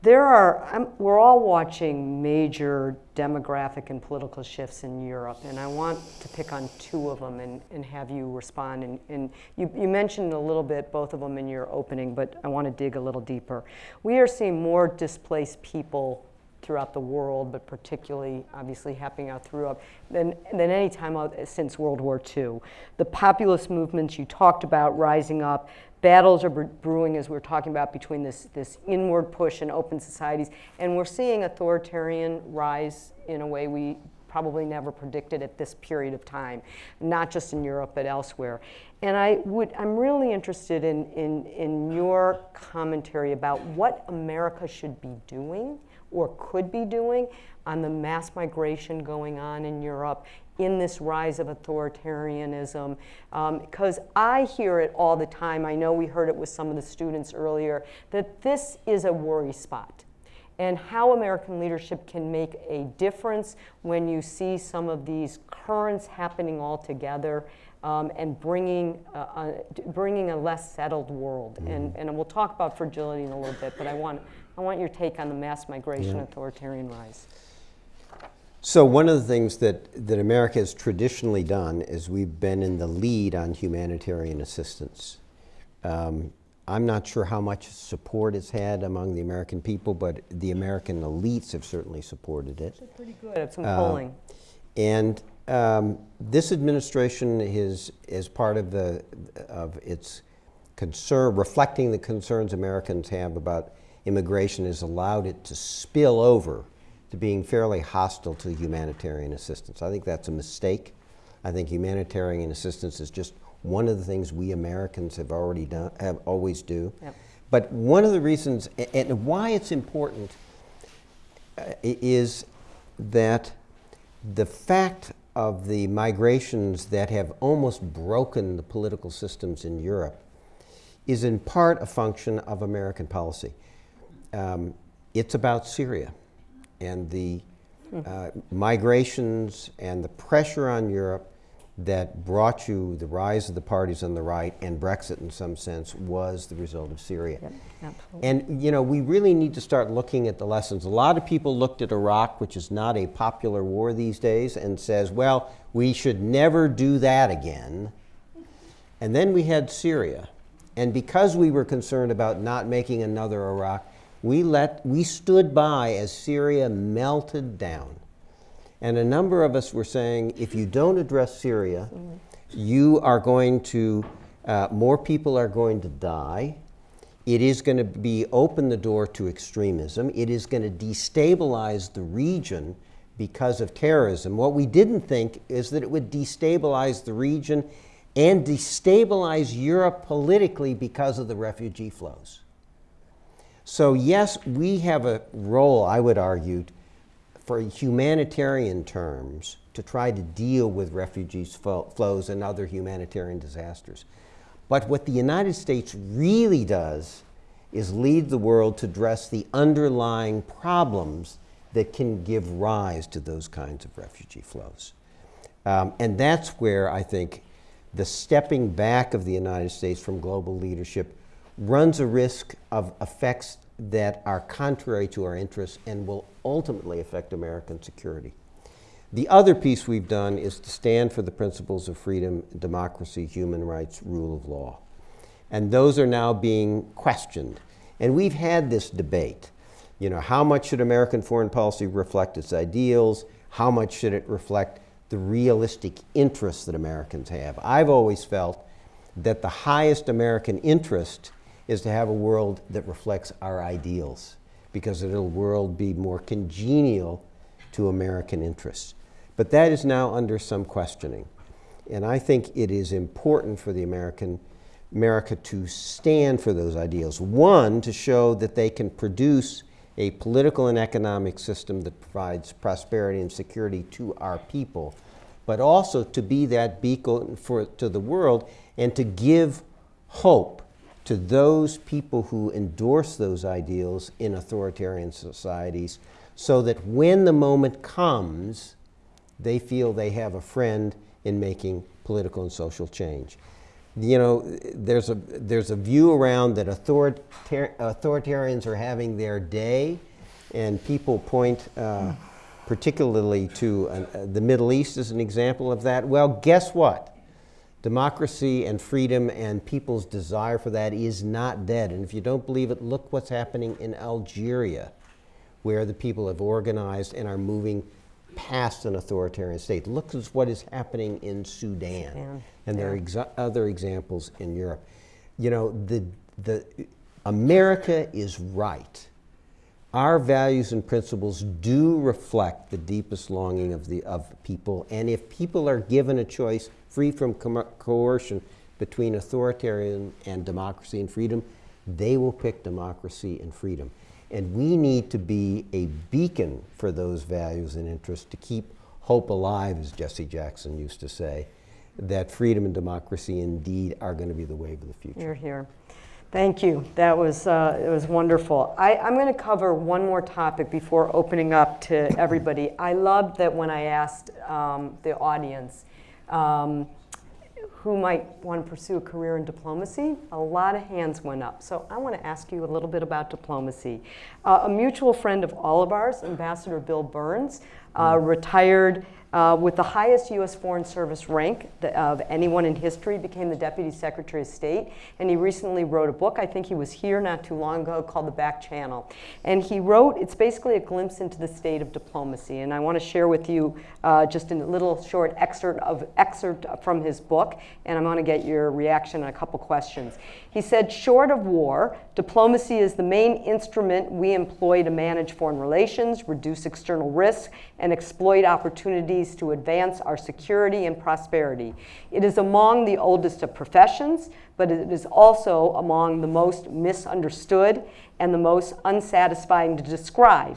There are, I'm, we're all watching major demographic and political shifts in Europe, and I want to pick on two of them and, and have you respond. And, and you, you mentioned a little bit both of them in your opening, but I want to dig a little deeper. We are seeing more displaced people throughout the world, but particularly obviously happening out throughout than, than any time since World War II. The populist movements you talked about rising up, battles are brewing, as we are talking about, between this, this inward push and open societies. And we're seeing authoritarian rise in a way we probably never predicted at this period of time, not just in Europe, but elsewhere. And I would, I'm really interested in, in, in your commentary about what America should be doing or could be doing on the mass migration going on in Europe in this rise of authoritarianism because um, I hear it all the time. I know we heard it with some of the students earlier that this is a worry spot and how American leadership can make a difference when you see some of these currents happening all together um, and bringing, uh, uh, bringing a less settled world. Mm. And, and we'll talk about fragility in a little bit, but I want, I want your take on the mass migration yeah. authoritarian rise. So one of the things that, that America has traditionally done is we've been in the lead on humanitarian assistance. Um, I'm not sure how much support it's had among the American people, but the American elites have certainly supported it. Pretty good at some uh, polling. And um, this administration is, as part of, the, of its concern, reflecting the concerns Americans have about immigration, has allowed it to spill over to being fairly hostile to humanitarian assistance. I think that's a mistake. I think humanitarian assistance is just one of the things we Americans have already done, have always do. Yep. But one of the reasons, and why it's important uh, is that the fact of the migrations that have almost broken the political systems in Europe is in part a function of American policy. Um, it's about Syria and the uh, migrations and the pressure on Europe that brought you the rise of the parties on the right and Brexit in some sense was the result of Syria. absolutely. And you know, we really need to start looking at the lessons. A lot of people looked at Iraq, which is not a popular war these days, and says, well, we should never do that again. And then we had Syria. And because we were concerned about not making another Iraq, we let we stood by as Syria melted down. And a number of us were saying, if you don't address Syria, you are going to, uh, more people are going to die. It is going to be open the door to extremism. It is going to destabilize the region because of terrorism. What we didn't think is that it would destabilize the region and destabilize Europe politically because of the refugee flows. So, yes, we have a role, I would argue, for humanitarian terms to try to deal with refugees flows and other humanitarian disasters. But what the United States really does is lead the world to address the underlying problems that can give rise to those kinds of refugee flows. Um, and that's where I think the stepping back of the United States from global leadership runs a risk of effects that are contrary to our interests and will ultimately affect American security. The other piece we've done is to stand for the principles of freedom, democracy, human rights, rule of law. And those are now being questioned. And we've had this debate. You know, how much should American foreign policy reflect its ideals? How much should it reflect the realistic interests that Americans have? I've always felt that the highest American interest is to have a world that reflects our ideals because it'll world be more congenial to American interests. But that is now under some questioning. And I think it is important for the American America to stand for those ideals. One, to show that they can produce a political and economic system that provides prosperity and security to our people, but also to be that beacon for, to the world and to give hope to those people who endorse those ideals in authoritarian societies so that when the moment comes, they feel they have a friend in making political and social change. You know, there's a, there's a view around that authoritar- authoritarians are having their day, and people point uh, particularly to uh, the Middle East as an example of that. Well, guess what? Democracy and freedom and people's desire for that is not dead. And if you don't believe it, look what's happening in Algeria, where the people have organized and are moving past an authoritarian state. Look at what is happening in Sudan. Sudan, And there are exa- other examples in Europe. You know, the, the, America is right. Our values and principles do reflect the deepest longing of, the, of people. And if people are given a choice free from coercion between authoritarian and democracy and freedom, they will pick democracy and freedom. And we need to be a beacon for those values and interests to keep hope alive, as Jesse Jackson used to say, that freedom and democracy indeed are going to be the wave of the future. You're here. Thank you. That was, uh, it was wonderful. I, I'm going to cover one more topic before opening up to everybody. I loved that when I asked um, the audience um, who might want to pursue a career in diplomacy, a lot of hands went up. So I want to ask you a little bit about diplomacy. Uh, a mutual friend of all of ours, Ambassador Bill Burns, uh, retired uh, with the highest U.S. Foreign Service rank of anyone in history, became the Deputy Secretary of State, and he recently wrote a book. I think he was here not too long ago called The Back Channel. And he wrote, it's basically a glimpse into the state of diplomacy. And I want to share with you uh, just a little short excerpt of excerpt from his book, and I'm going to get your reaction on a couple questions. He said, short of war, diplomacy is the main instrument we employ to manage foreign relations, reduce external risks, and exploit opportunities to advance our security and prosperity. It is among the oldest of professions, but it is also among the most misunderstood and the most unsatisfying to describe.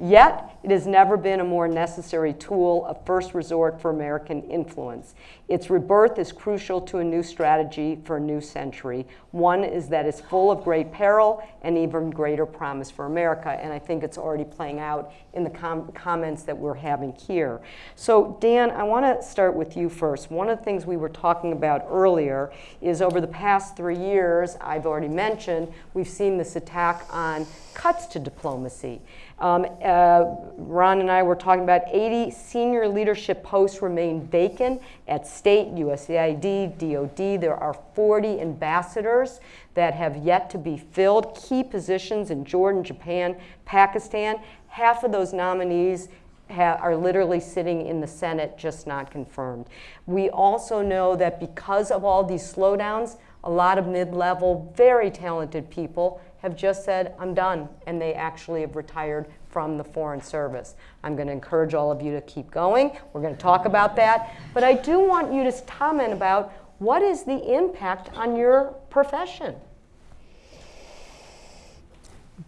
Yet, it has never been a more necessary tool of first resort for American influence. Its rebirth is crucial to a new strategy for a new century. One is that it's full of great peril and even greater promise for America. And I think it's already playing out in the com- comments that we're having here. So, Dan, I want to start with you first. One of the things we were talking about earlier is over the past three years, I've already mentioned, we've seen this attack on cuts to diplomacy. Um, uh, Ron and I were talking about 80 senior leadership posts remain vacant at state, USAID, DOD. There are 40 ambassadors that have yet to be filled, key positions in Jordan, Japan, Pakistan. Half of those nominees are literally sitting in the Senate, just not confirmed. We also know that because of all these slowdowns, a lot of mid level, very talented people have just said, I'm done, and they actually have retired from the Foreign Service. I'm going to encourage all of you to keep going. We're going to talk about that. But I do want you to comment about what is the impact on your profession?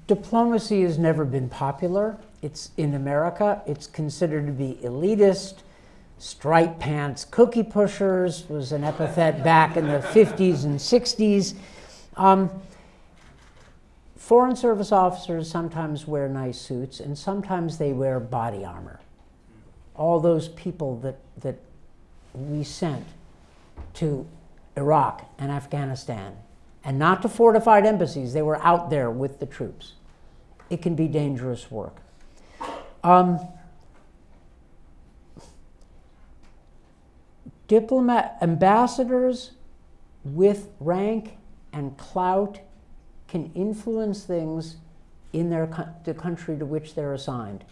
Diplomacy has never been popular. It's in America, it's considered to be elitist. Stripe pants cookie pushers was an epithet back in the 50s and 60s. Um, Foreign Service officers sometimes wear nice suits and sometimes they wear body armor. All those people that, that we sent to Iraq and Afghanistan, and not to fortified embassies, they were out there with the troops. It can be dangerous work. Um, diplomat ambassadors with rank and clout can influence things in their the country to which they're assigned,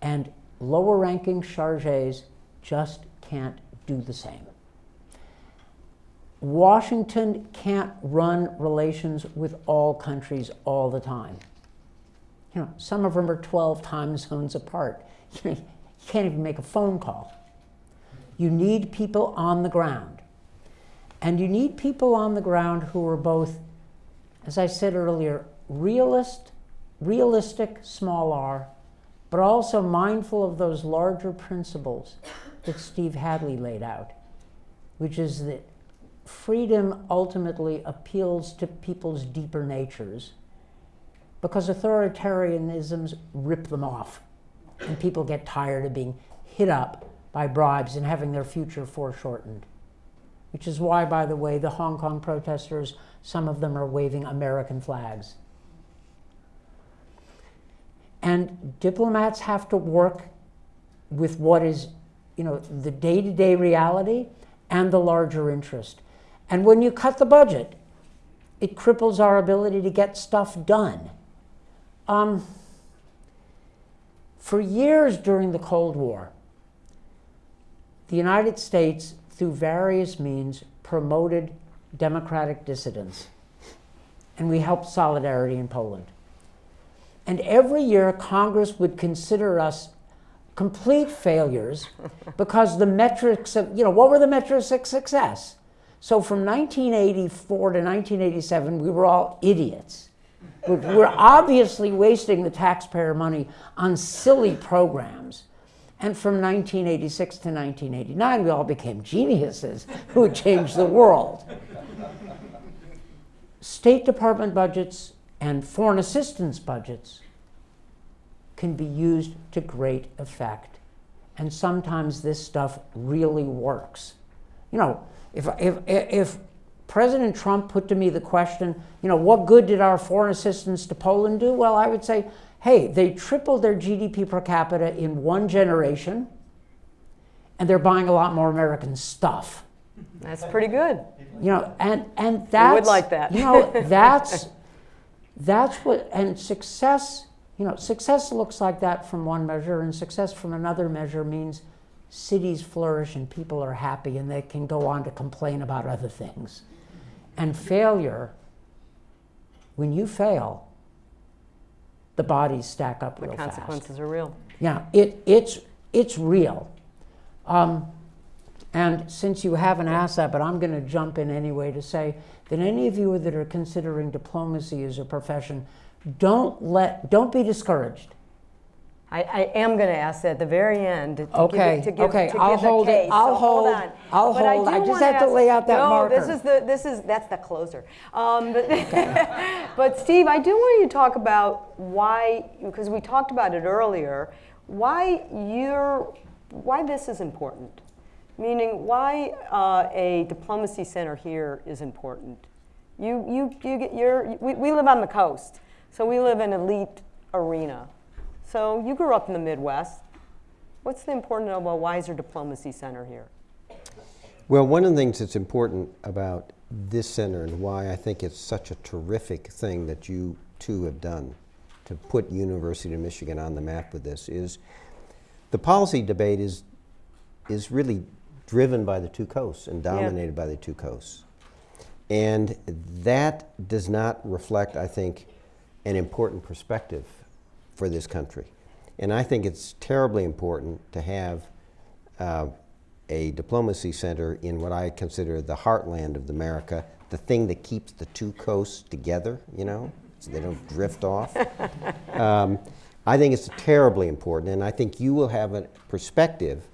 and lower-ranking charges just can't do the same. Washington can't run relations with all countries all the time. You know, some of them are 12 time zones apart. You can't even make a phone call. You need people on the ground. And you need people on the ground who are both, as I said earlier, realist, realistic, small r, but also mindful of those larger principles that Steve Hadley laid out, which is that freedom ultimately appeals to people's deeper natures because authoritarianisms rip them off and people get tired of being hit up by bribes and having their future foreshortened. Which is why, by the way, the Hong Kong protesters, some of them are waving American flags. And diplomats have to work with what is, you know, the day to day reality and the larger interest. And when you cut the budget, it cripples our ability to get stuff done. Um, for years during the Cold War, the United States, through various means, promoted democratic dissidents. And we helped solidarity in Poland. And every year, Congress would consider us complete failures because the metrics of, you know, what were the metrics of success? So from 1984 to 1987, we were all idiots. We're obviously wasting the taxpayer money on silly programs. And from 1986 to 1989, we all became geniuses who changed the world. State Department budgets and foreign assistance budgets can be used to great effect. And sometimes this stuff really works. You know, if, if, if President Trump put to me the question, you know, what good did our foreign assistance to Poland do? Well, I would say, hey, they tripled their GDP per capita in one generation, and they're buying a lot more American stuff. That's pretty good. You know, and and that's would like that. you know, that's that's what and success. You know, success looks like that from one measure, and success from another measure means cities flourish and people are happy, and they can go on to complain about other things. And failure, when you fail, the bodies stack up The real fast. The consequences are real. Yeah, it, it's, it's real. Um, and since you haven't asked that, but I'm going to jump in anyway to say that any of you that are considering diplomacy as a profession, don't let, don't be discouraged. I, I am going to ask that at the very end. To Okay, Give to give, okay, to I'll give hold it. case. I'll so hold, hold- on. I'll But hold. do I just have to lay out that no, this is the this is that's the closer. Um, but, but Steve, I do want you to talk about why because we talked about it earlier. Why you're why this is important. Meaning, why uh, a diplomacy center here is important. You, you, you get your, we, we live on the coast, so we live in elite arena. So you grew up in the Midwest. What's the importance of a Weiser Diplomacy Center here? Well, one of the things that's important about this center and why I think it's such a terrific thing that you two have done to put University of Michigan on the map with this is the policy debate is, is really driven by the two coasts and dominated by the two coasts. And that does not reflect, I think, an important perspective for this country. And I think it's terribly important to have uh, a diplomacy center in what I consider the heartland of America, the thing that keeps the two coasts together, you know, so they don't drift off. Um, I think it's terribly important, and I think you will have a perspective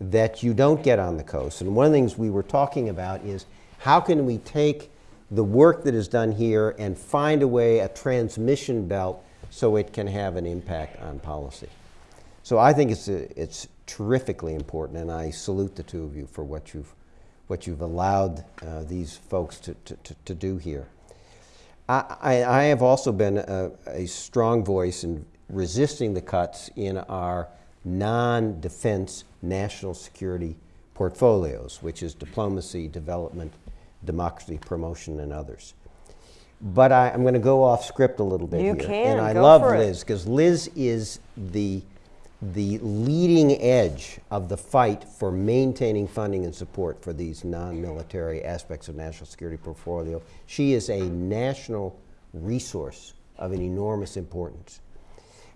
that you don't get on the coast. And one of the things we were talking about is how can we take the work that is done here and find a way, a transmission belt, so it can have an impact on policy. So I think it's, a, it's terrifically important, and I salute the two of you for what you've, what you've allowed uh, these folks to, to, to, to do here. I, I, have also been a, a strong voice in resisting the cuts in our non defense national security portfolios, which is diplomacy, development, democracy promotion, and others. But I, I'm going to go off script a little bit You here. can, and I love. Liz because Liz is the the leading edge of the fight for maintaining funding and support for these non-military aspects of national security portfolio. She is a national resource of an enormous importance.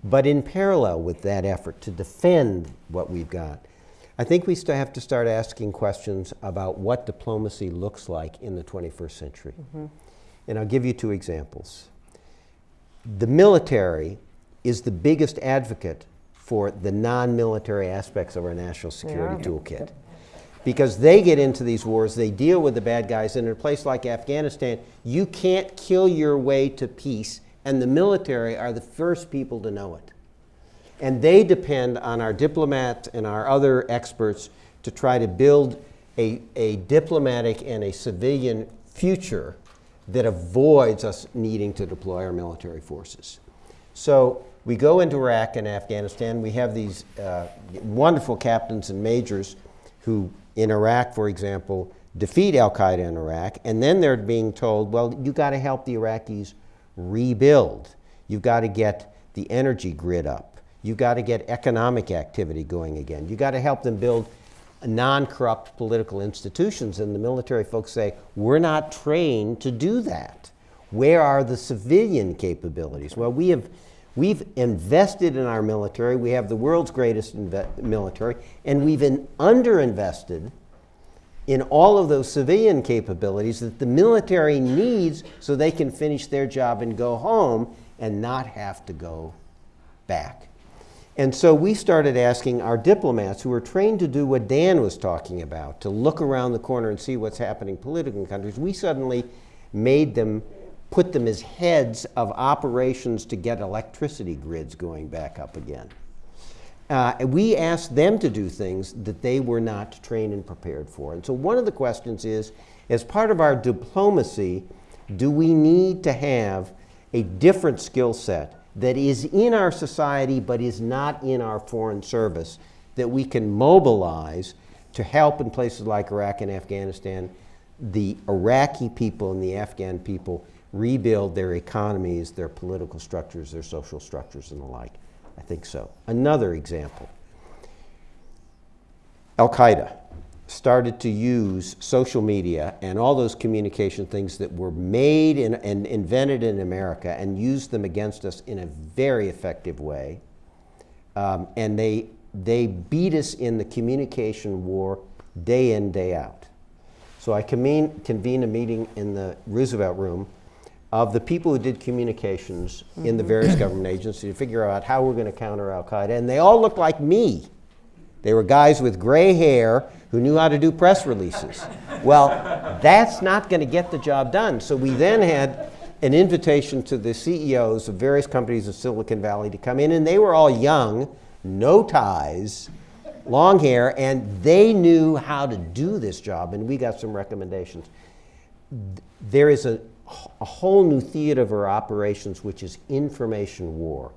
But in parallel with that effort to defend what we've got, I think we still have to start asking questions about what diplomacy looks like in the 21st century. Mm-hmm. And I'll give you two examples. The military is the biggest advocate for the non military aspects of our national security Yeah. toolkit. Because they get into these wars, they deal with the bad guys, and in a place like Afghanistan, you can't kill your way to peace, and the military are the first people to know it. And they depend on our diplomats and our other experts to try to build a, a diplomatic and a civilian future that avoids us needing to deploy our military forces. So we go into Iraq and Afghanistan. We have these uh, wonderful captains and majors who, in Iraq, for example, defeat Al Qaeda in Iraq, and then they're being told, well, you've got to help the Iraqis rebuild. You've got to get the energy grid up. You've got to get economic activity going again. You've got to help them build non corrupt political institutions. And the military folks say, we're not trained to do that. Where are the civilian capabilities? Well, we have, we've invested in our military. We have the world's greatest military, and we've in, underinvested in all of those civilian capabilities that the military needs so they can finish their job and go home and not have to go back. And so we started asking our diplomats who were trained to do what Dan was talking about, to look around the corner and see what's happening politically in countries. We suddenly made them, put them as heads of operations to get electricity grids going back up again. Uh, we asked them to do things that they were not trained and prepared for. And so one of the questions is, as part of our diplomacy, do we need to have a different skill set that is in our society but is not in our foreign service that we can mobilize to help in places like Iraq and Afghanistan the Iraqi people and the Afghan people rebuild their economies, their political structures, their social structures, and the like? I think so. Another example Al Qaeda started to use social media and all those communication things that were made in, and invented in America and used them against us in a very effective way. Um, and they, they beat us in the communication war day in, day out. So I convene, convened a meeting in the Roosevelt Room of the people who did communications in the various government agencies to figure out how we're going to counter Al Qaeda. And they all looked like me. They were guys with gray hair who knew how to do press releases. Well, that's not going to get the job done. So we then had an invitation to the CEOs of various companies in Silicon Valley to come in, and they were all young, no ties, long hair, and they knew how to do this job, and we got some recommendations. There is a, a whole new theater of our operations, which is information war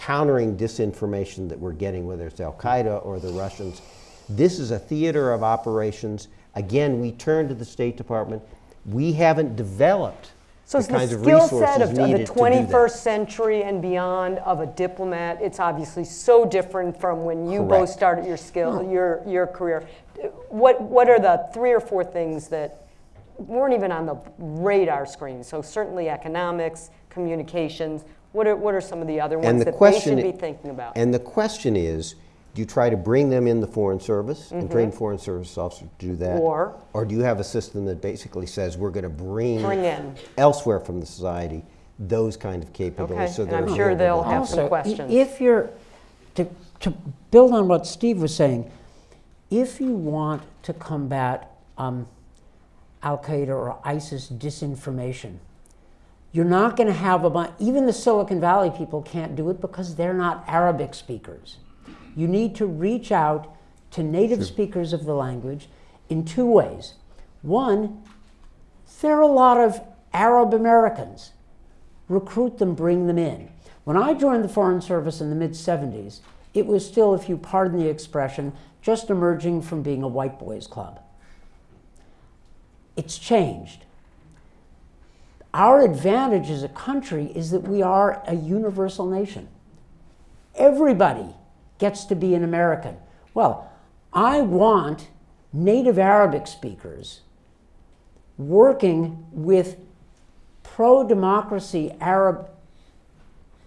countering disinformation that we're getting, whether it's Al Qaeda or the Russians. This is a theater of operations. Again, we turn to the State Department. We haven't developed So the it's the kinds of skill set of, of the needed to do 21st century and beyond of a diplomat. It's obviously so different from when you both started your skill, your your career. What what are the three or four things that weren't even on the radar screen? So certainly economics, communications. What are what are some of the other ones And the that question they should be thinking about? And the question is, do you try to bring them in the Foreign Service and train Foreign Service officers to do that? Mm-hmm. Or- Or do you have a system that basically says we're going to bring, Bring in. elsewhere from the society those kind of capabilities? Okay, so and they're I'm sure they'll have some also, i- questions. if you're, to, to build on what Steve was saying, if you want to combat um, Al Qaeda or ISIS disinformation, you're not going to have a bunch, even the Silicon Valley people can't do it because they're not Arabic speakers. You need to reach out to native speakers of the language in two ways. One, there are a lot of Arab Americans recruit them, bring them in. When I joined the Foreign Service in the mid 70s, it was still, if you pardon the expression, just emerging from being a white boys club. It's changed. Our advantage as a country is that we are a universal nation. Everybody gets to be an American. Well, I want native Arabic speakers working with pro democracy Arab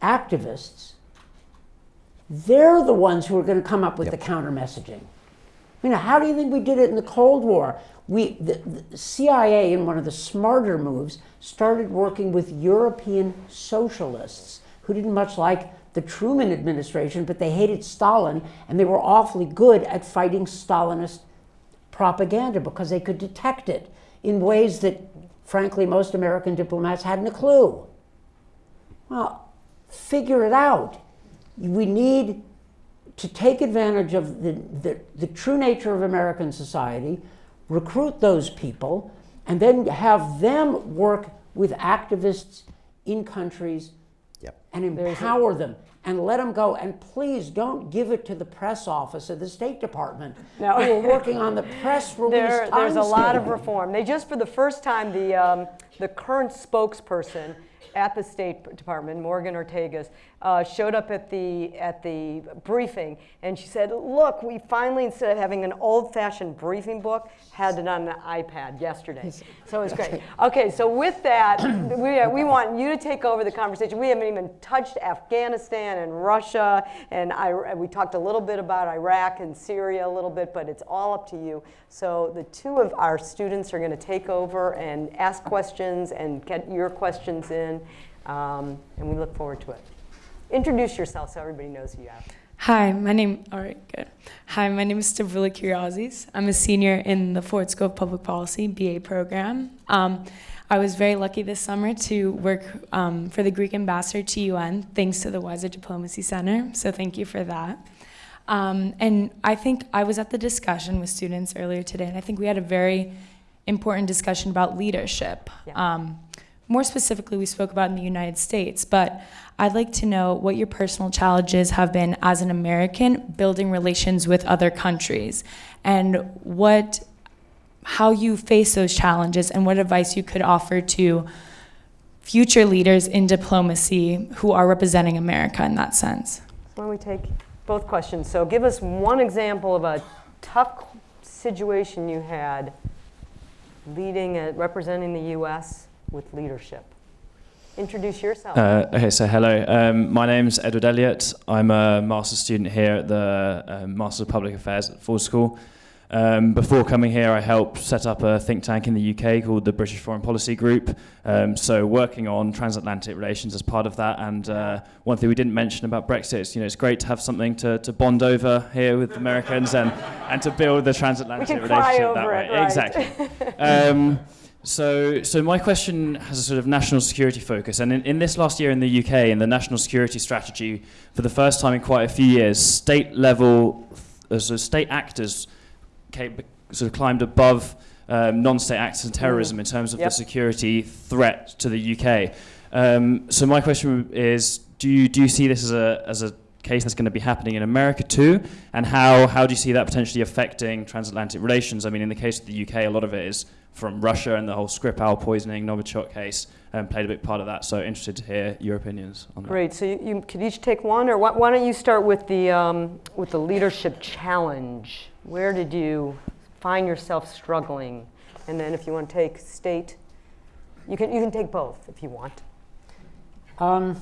activists, they're the ones who are going to come up with the counter messaging. I mean, how do you think we did it in the Cold War? We, the, the CIA, in one of the smarter moves, started working with European socialists who didn't much like the Truman administration, but they hated Stalin, and they were awfully good at fighting Stalinist propaganda because they could detect it in ways that, frankly, most American diplomats hadn't a clue. Well, figure it out. We need to take advantage of the, the, the true nature of American society, recruit those people, and then have them work with activists in countries Yep. and empower them and let them go. And please don't give it to the press office of the State Department No. who are working on the press release. There, there's a lot of reform. They just, for the first time, the, um, the current spokesperson at the State Department, Morgan Ortagus, uh, showed up at the, at the briefing and she said, look, we finally, instead of having an old-fashioned briefing book, had it on an iPad yesterday. So it was great. Okay, so with that, we, we want you to take over the conversation. We haven't even touched Afghanistan and Russia, and I, we talked a little bit about Iraq and Syria a little bit, but it's all up to you. So the two of our students are going to take over and ask questions and get your questions in, um, and we look forward to it. Introduce yourself so everybody knows who you are. Hi, my name. All right, good. Hi, my name is Stavroula Kyriazis. I'm a senior in the Ford School of Public Policy BA program. Um, I was very lucky this summer to work um, for the Greek ambassador to UN, thanks to the Weiser Diplomacy Center. So thank you for that. Um, and I think I was at the discussion with students earlier today, and I think we had a very important discussion about leadership. Yeah. Um, more specifically, we spoke about in the United States, but I'd like to know what your personal challenges have been as an American building relations with other countries and what how you face those challenges and what advice you could offer to future leaders in diplomacy who are representing America in that sense. Why don't we take both questions? So give us one example of a tough situation you had leading, uh, representing the U.S. with leadership. Introduce yourself. Uh, okay, so hello. Um, my name's Edward Elliott. I'm a master's student here at the um, Master's of Public Affairs at Ford School. Um, before coming here, I helped set up a think tank in the UK called the British Foreign Policy Group. Um, so working on transatlantic relations as part of that. And uh, one thing we didn't mention about Brexit is, you know, it's great to have something to, to bond over here with Americans and, and to build the transatlantic We can cry relationship that way. it, right. Exactly. So, so my question has a sort of national security focus, and in, in this last year in the UK, in the national security strategy, for the first time in quite a few years, state level, uh, sort of state actors came, sort of climbed above um, non-state actors and terrorism in terms of Yep. the security threat to the UK. Um, so my question is, do you do you see this as a as a case that's going to be happening in America too? And how how do you see that potentially affecting transatlantic relations? I mean, in the case of the UK, a lot of it is from Russia and the whole Skripal poisoning, Novichok case um, played a big part of that. So interested to hear your opinions on that. Great. So you, you could each take one, or why, why don't you start with the um, with the leadership challenge? Where did you find yourself struggling? And then, if you want to take state, you can you can take both if you want. Um,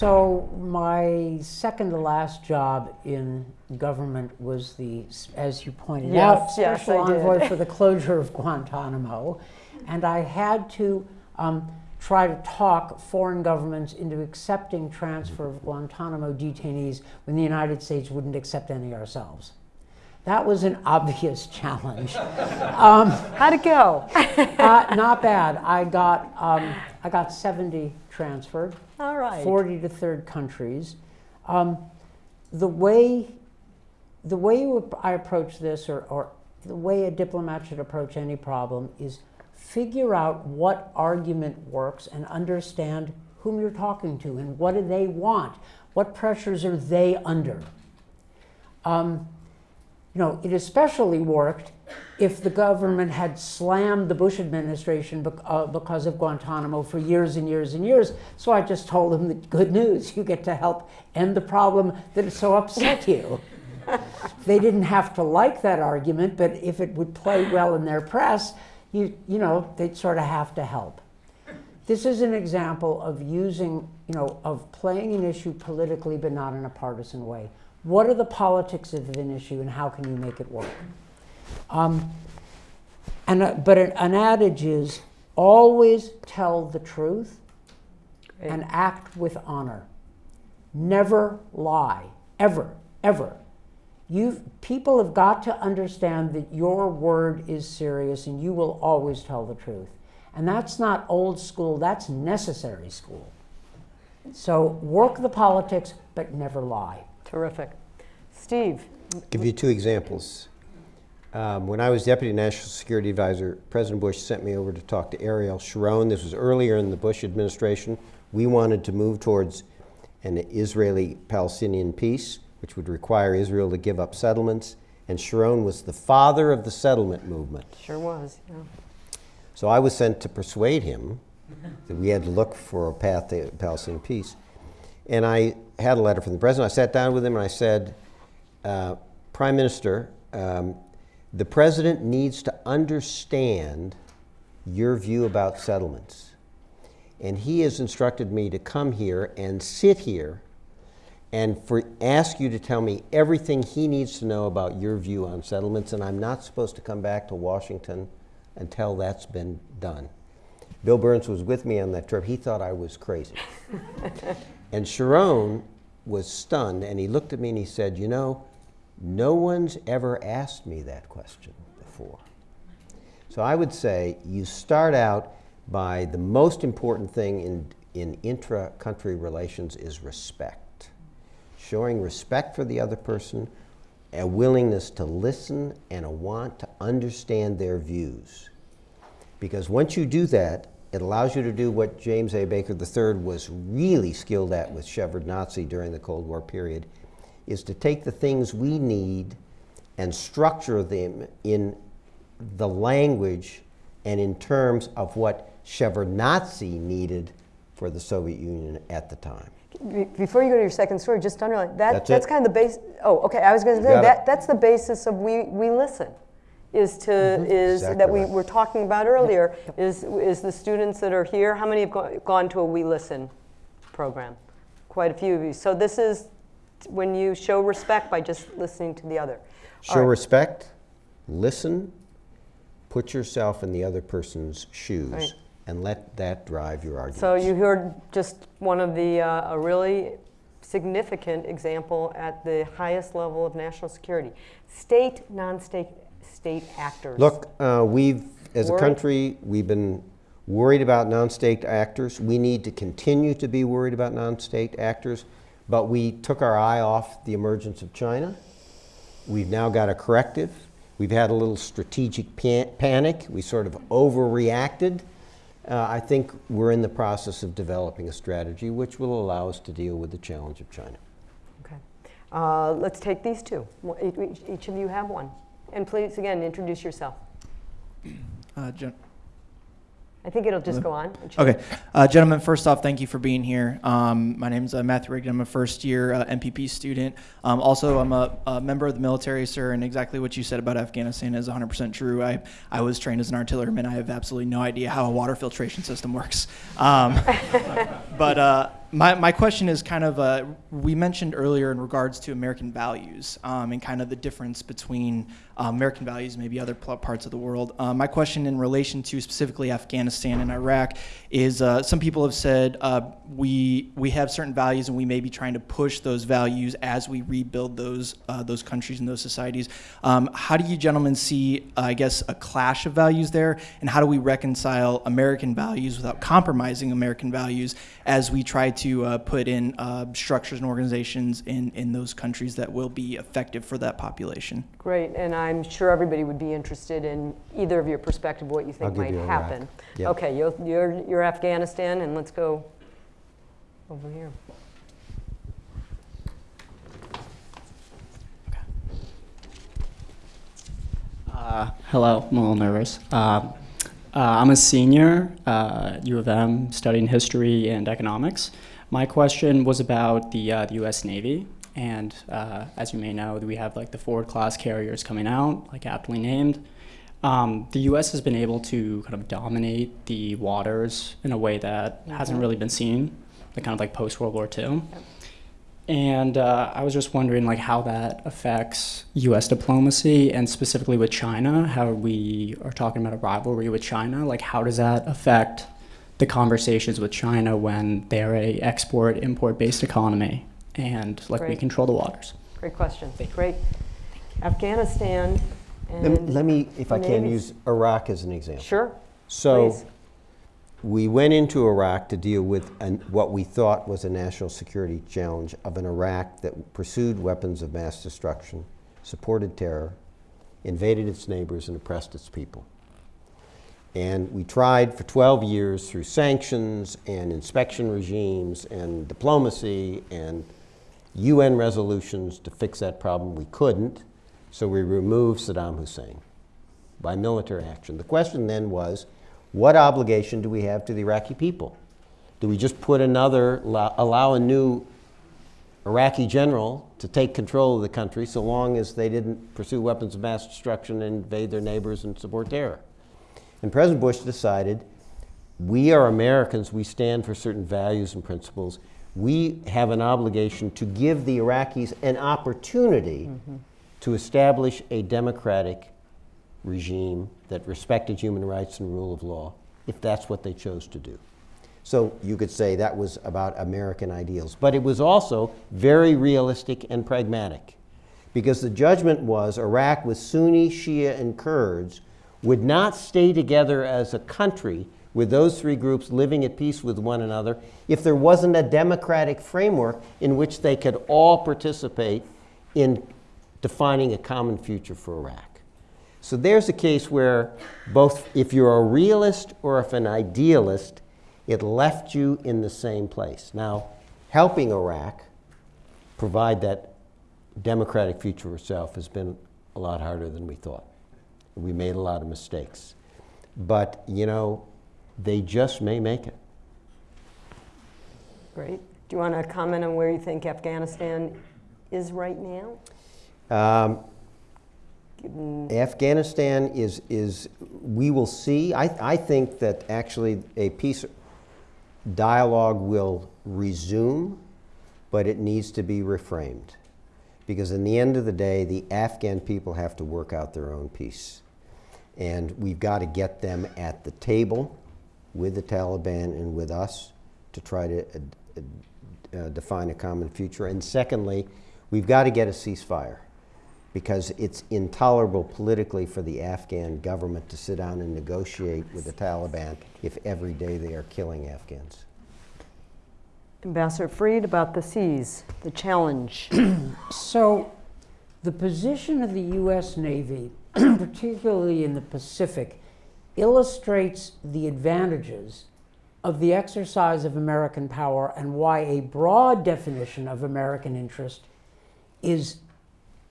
so my second to last job in government was the, as you pointed out, Yes, yes, special envoy for the closure of Guantanamo, and I had to um, try to talk foreign governments into accepting transfer of Guantanamo detainees when the United States wouldn't accept any ourselves. That was an obvious challenge. How'd it go? uh, not bad. I got um, I got 70 transferred, All right. 40 to third countries. Um, the way the way you, I approach this, or, or the way a diplomat should approach any problem, is figure out what argument works and understand whom you're talking to and what do they want, what pressures are they under. Um, you know, it especially worked if the government had slammed the Bush administration uh, because of Guantanamo for years and years and years. So I just told them the good news: you get to help end the problem that so upset you. they didn't have to like that argument, but if it would play well in their press, you you know, they'd sort of have to help. This is an example of using, you know, of playing an issue politically but not in a partisan way. What are the politics of an issue and how can you make it work? Um, and, uh, but an, an adage is always tell the truth and act with honor. Never lie, ever, ever. you people have got to understand that your word is serious and you will always tell the truth. And that's not old school, that's necessary school. So work the politics, but never lie. Terrific. Steve, Give you two examples. Um, when I was Deputy National Security Advisor, President Bush sent me over to talk to Ariel Sharon. This was earlier in the Bush administration. We wanted to move towards an Israeli Palestinian peace, which would require Israel to give up settlements. And Sharon was the father of the settlement movement. sure was. Yeah. So I was sent to persuade him that we had to look for a path to Palestinian peace. And I had a letter from the president. I sat down with him and I said, uh, Prime Minister, um, the president needs to understand your view about settlements. And he has instructed me to come here and sit here and for, ask you to tell me everything he needs to know about your view on settlements, and I'm not supposed to come back to Washington until that's been done. Bill Burns was with me on that trip. He thought I was crazy. and Sharon was stunned, and he looked at me and he said, You know, no one's ever asked me that question before. So I would say you start out by the most important thing in, in intra country relations is respect. Showing respect for the other person, a willingness to listen, and a want to understand their views. Because once you do that, it allows you to do what James A. Baker III was really skilled at with Shevardnadze during the Cold War period, is to take the things we need and structure them in the language and in terms of what Shevardnadze needed for the Soviet Union at the time. Before you go to your second story, just underline that. That's that's kind of the base. Oh, okay. I was going to say it. that. That's the basis of we we listen. Is to is Exactly that we right. were talking about earlier. Is is the students that are here? How many have go- gone to a We Listen program? Quite a few of you. So this is when you show respect by just listening to the other. Show right. respect, listen, put yourself in the other person's shoes, Right. and let that drive your argument. So you heard just one of the, uh, a really significant example at the highest level of national security. State, non-state, state actors. Look, uh, we've, as a country, we've been worried about non-state actors. We need to continue to be worried about non-state actors, but we took our eye off the emergence of China. We've now got a corrective. We've had a little strategic pan- panic. We sort of overreacted. Uh, I think we're in the process of developing a strategy which will allow us to deal with the challenge of China. Okay. Uh, let's take these two. Each of you have one. And please, again, introduce yourself. Uh, I think it'll just go on. Okay, uh, gentlemen. First off, thank you for being here. Um, my name is uh, Matthew Rigdon. I'm a first-year uh, MPP student. Um, also, I'm a, a member of the military, sir. And exactly what you said about Afghanistan is 100% true. I I was trained as an artilleryman. I have absolutely no idea how a water filtration system works. Um, but uh, my, my question is kind of uh, we mentioned earlier in regards to American values um, and kind of the difference between uh, American values and maybe other parts of the world. Uh, my question in relation to specifically Afghanistan and Iraq is uh, some people have said uh, we we have certain values and we may be trying to push those values as we rebuild those uh, those countries and those societies. Um, how do you gentlemen see, I guess, a clash of values there, and how do we reconcile American values without compromising American values as we try to uh, put in uh, structures and organizations in, in those countries that will be effective for that population? Great, and I'm sure everybody would be interested in either of your perspective, what you think I'll give might you happen. Yep. Okay, you're, you're, you're Afghanistan, and let's go over here. Uh, hello, I'm a little nervous. Uh, uh, I'm a senior uh, at U of M studying history and economics. My question was about the, uh, the U.S. Navy, and uh, as you may know, we have like the Ford class carriers coming out, like aptly named. Um, the U.S. has been able to kind of dominate the waters in a way that hasn't really been seen, like kind of like post World War II. And uh, I was just wondering, like, how that affects U.S. diplomacy, and specifically with China. How we are talking about a rivalry with China. Like, how does that affect the conversations with China when they're a export-import based economy, and like we control the waters? Great question. Great. Afghanistan Let me, let me, if I can, use Iraq as an example. Sure, So, please. we went into Iraq to deal with an, what we thought was a national security challenge of an Iraq that pursued weapons of mass destruction, supported terror, invaded its neighbors, and oppressed its people. And we tried for 12 years through sanctions and inspection regimes and diplomacy and UN resolutions to fix that problem. We couldn't, so we removed Saddam Hussein by military action. The question then was what obligation do we have to the Iraqi people? Do we just put another, allow, a new Iraqi general to take control of the country so long as they didn't pursue weapons of mass destruction and invade their neighbors and support terror? And President Bush decided we are Americans, we stand for certain values and principles. We have an obligation to give the Iraqis an opportunity mm-hmm. to establish a democratic regime that respected human rights and rule of law, if that's what they chose to do. So you could say that was about American ideals. But it was also very realistic and pragmatic. Because the judgment was Iraq with Sunni, Shia, and Kurds would not stay together as a country with those three groups living at peace with one another if there wasn't a democratic framework in which they could all participate in defining a common future for Iraq. So there's a case where both if you're a realist or if an idealist, it left you in the same place. Now, helping Iraq provide that democratic future itself has been a lot harder than we thought. We made a lot of mistakes. But, you know, they just may make it. Great. Do you want to comment on where you think Afghanistan is right now? Um, Afghanistan is, is, we will see. I, I think that actually a peace dialogue will resume but it needs to be reframed. Because in the end of the day, the Afghan people have to work out their own peace. And we've got to get them at the table with the Taliban and with us to try to uh, uh, define a common future. And secondly, we've got to get a ceasefire because it's intolerable politically for the Afghan government to sit down and negotiate with the Taliban if every day they are killing Afghans. Ambassador Fried, about the seas, the challenge. So, the position of the U.S. Navy, particularly in the Pacific, illustrates the advantages of the exercise of American power and why a broad definition of American interest is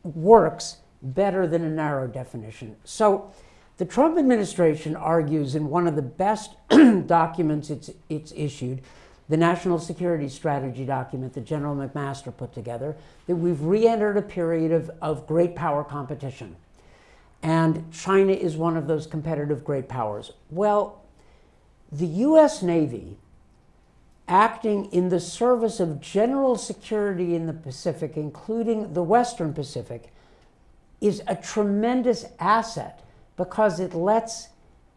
works better than a narrow definition. So, the Trump administration argues in one of the best documents it's, it's issued, the National Security Strategy document that General McMaster put together, that we've re entered a period of, of great power competition. And China is one of those competitive great powers. Well, the US Navy, acting in the service of general security in the Pacific, including the Western Pacific, is a tremendous asset because it lets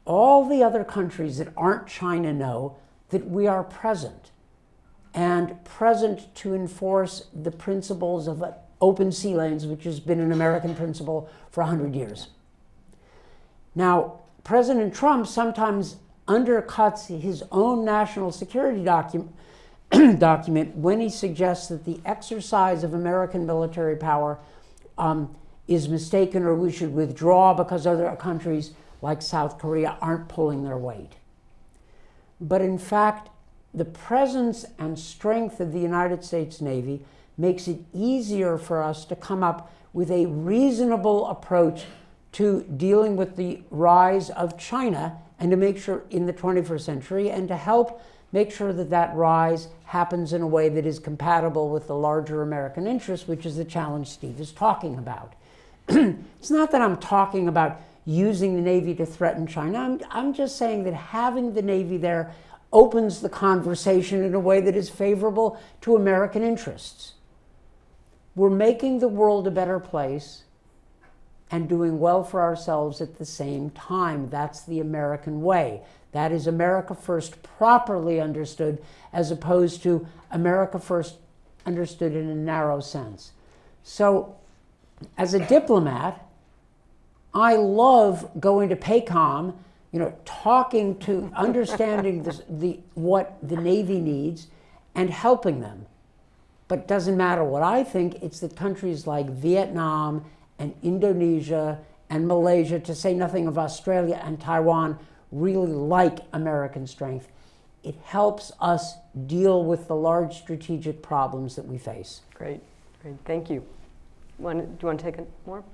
all the other countries that aren't China know that we are present and present to enforce the principles of open sea lanes, which has been an American principle for 100 years. Now, President Trump sometimes undercuts his own national security docu- document when he suggests that the exercise of American military power um, is mistaken or we should withdraw because other countries like South Korea aren't pulling their weight. But in fact, the presence and strength of the United States Navy makes it easier for us to come up with a reasonable approach to dealing with the rise of China and to make sure in the 21st century and to help make sure that that rise happens in a way that is compatible with the larger American interest, which is the challenge Steve is talking about. it's not that I'm talking about using the Navy to threaten China. I'm, I'm just saying that having the Navy there opens the conversation in a way that is favorable to American interests. We're making the world a better place and doing well for ourselves at the same time. That's the American way. That is America First properly understood, as opposed to America First understood in a narrow sense. So, as a diplomat, I love going to PACOM, you know, talking to, understanding this, the, what the Navy needs and helping them. But it doesn't matter what I think, it's that countries like Vietnam and Indonesia and Malaysia, to say nothing of Australia and Taiwan, really like American strength. It helps us deal with the large strategic problems that we face. Great, great, thank you. Do you want to take more?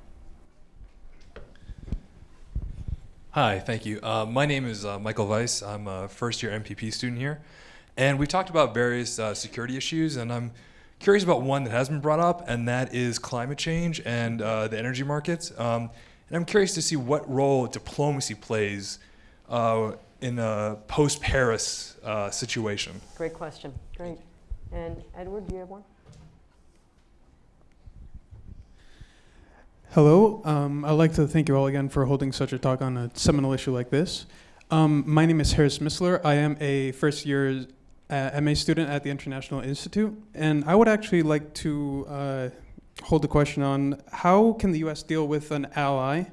Hi, thank you. Uh, my name is uh, Michael Weiss. I'm a first year MPP student here. And we've talked about various uh, security issues, and I'm curious about one that has been brought up, and that is climate change and uh, the energy markets. Um, and I'm curious to see what role diplomacy plays uh, in a post Paris uh, situation. Great question. Great. And Edward, do you have one? Hello. Um, I'd like to thank you all again for holding such a talk on a seminal issue like this. Um, my name is Harris Missler. I am a first year uh, MA student at the International Institute, and I would actually like to uh, hold the question on how can the U.S. deal with an ally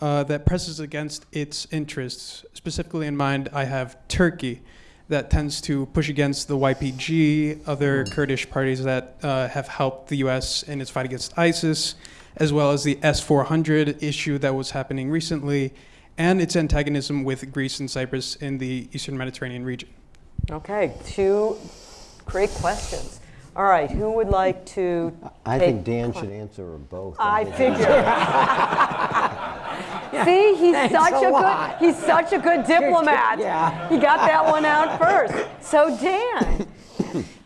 uh, that presses against its interests. Specifically in mind, I have Turkey that tends to push against the YPG, other Kurdish parties that uh, have helped the U.S. in its fight against ISIS as well as the S 400 issue that was happening recently, and its antagonism with Greece and Cyprus in the Eastern Mediterranean region. Okay, two great questions. All right, who would like to? I think Dan should answer them both. I figure. See, he's Thanks such a a, good he's such a good diplomat. Yeah. He got that one out first. So Dan,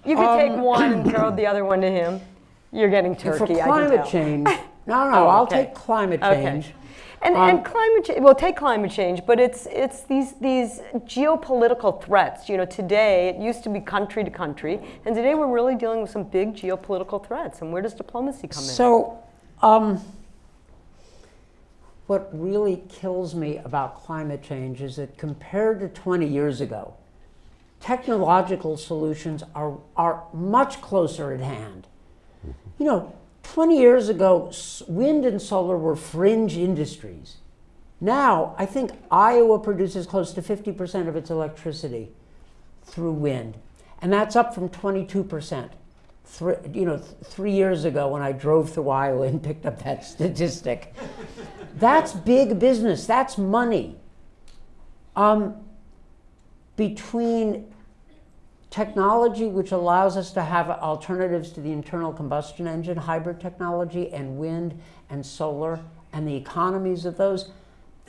you could take Um, one and throw the other one to him. You're getting For turkey. I can climate tell. change, no, no, Oh, I'll okay. take climate Okay. change. And, Um, and climate change, well, take climate change, but it's, it's these, these geopolitical threats. You know, today, it used to be country to country, and today we're really dealing with some big geopolitical threats. And where does diplomacy come in? So, um, what really kills me about climate change is that compared to 20 years ago, technological solutions are, are much closer at hand. You know, 20 years ago, wind and solar were fringe industries. Now, I think Iowa produces close to 50% of its electricity through wind, and that's up from 22%. Three, you know, th- three years ago when I drove through Iowa and picked up that statistic. That's big business. That's money. Um, between technology, which allows us to have alternatives to the internal combustion engine, hybrid technology, and wind and solar, and the economies of those,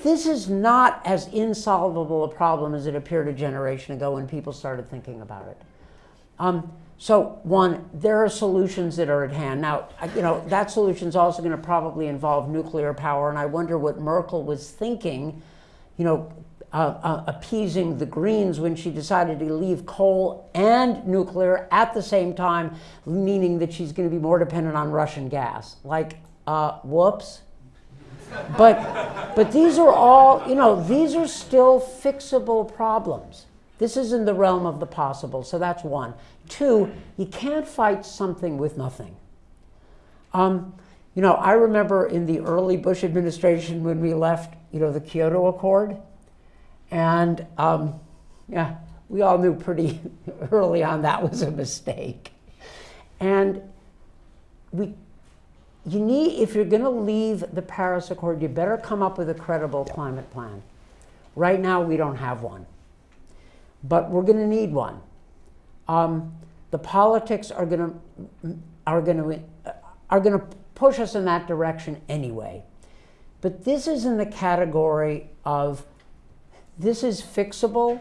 this is not as insolvable a problem as it appeared a generation ago when people started thinking about it. Um, so one, there are solutions that are at hand. Now, you know, that solution is also going to probably involve nuclear power, and I wonder what Merkel was thinking, you know, uh, uh, appeasing the Greens when she decided to leave coal and nuclear at the same time, meaning that she's going to be more dependent on Russian gas. Like, uh, whoops. But, but these are all, you know, these are still fixable problems. This is in the realm of the possible, so that's one. Two, you can't fight something with nothing. Um, you know, I remember in the early Bush administration when we left, you know, the Kyoto Accord, and um, yeah, we all knew pretty early on that was a mistake. And we, you need, if you're going to leave the Paris Accord, you better come up with a credible climate plan. Right now, we don't have one, but we're going to need one. Um, the politics are going to are going to are going to push us in that direction anyway. But this is in the category of this is fixable.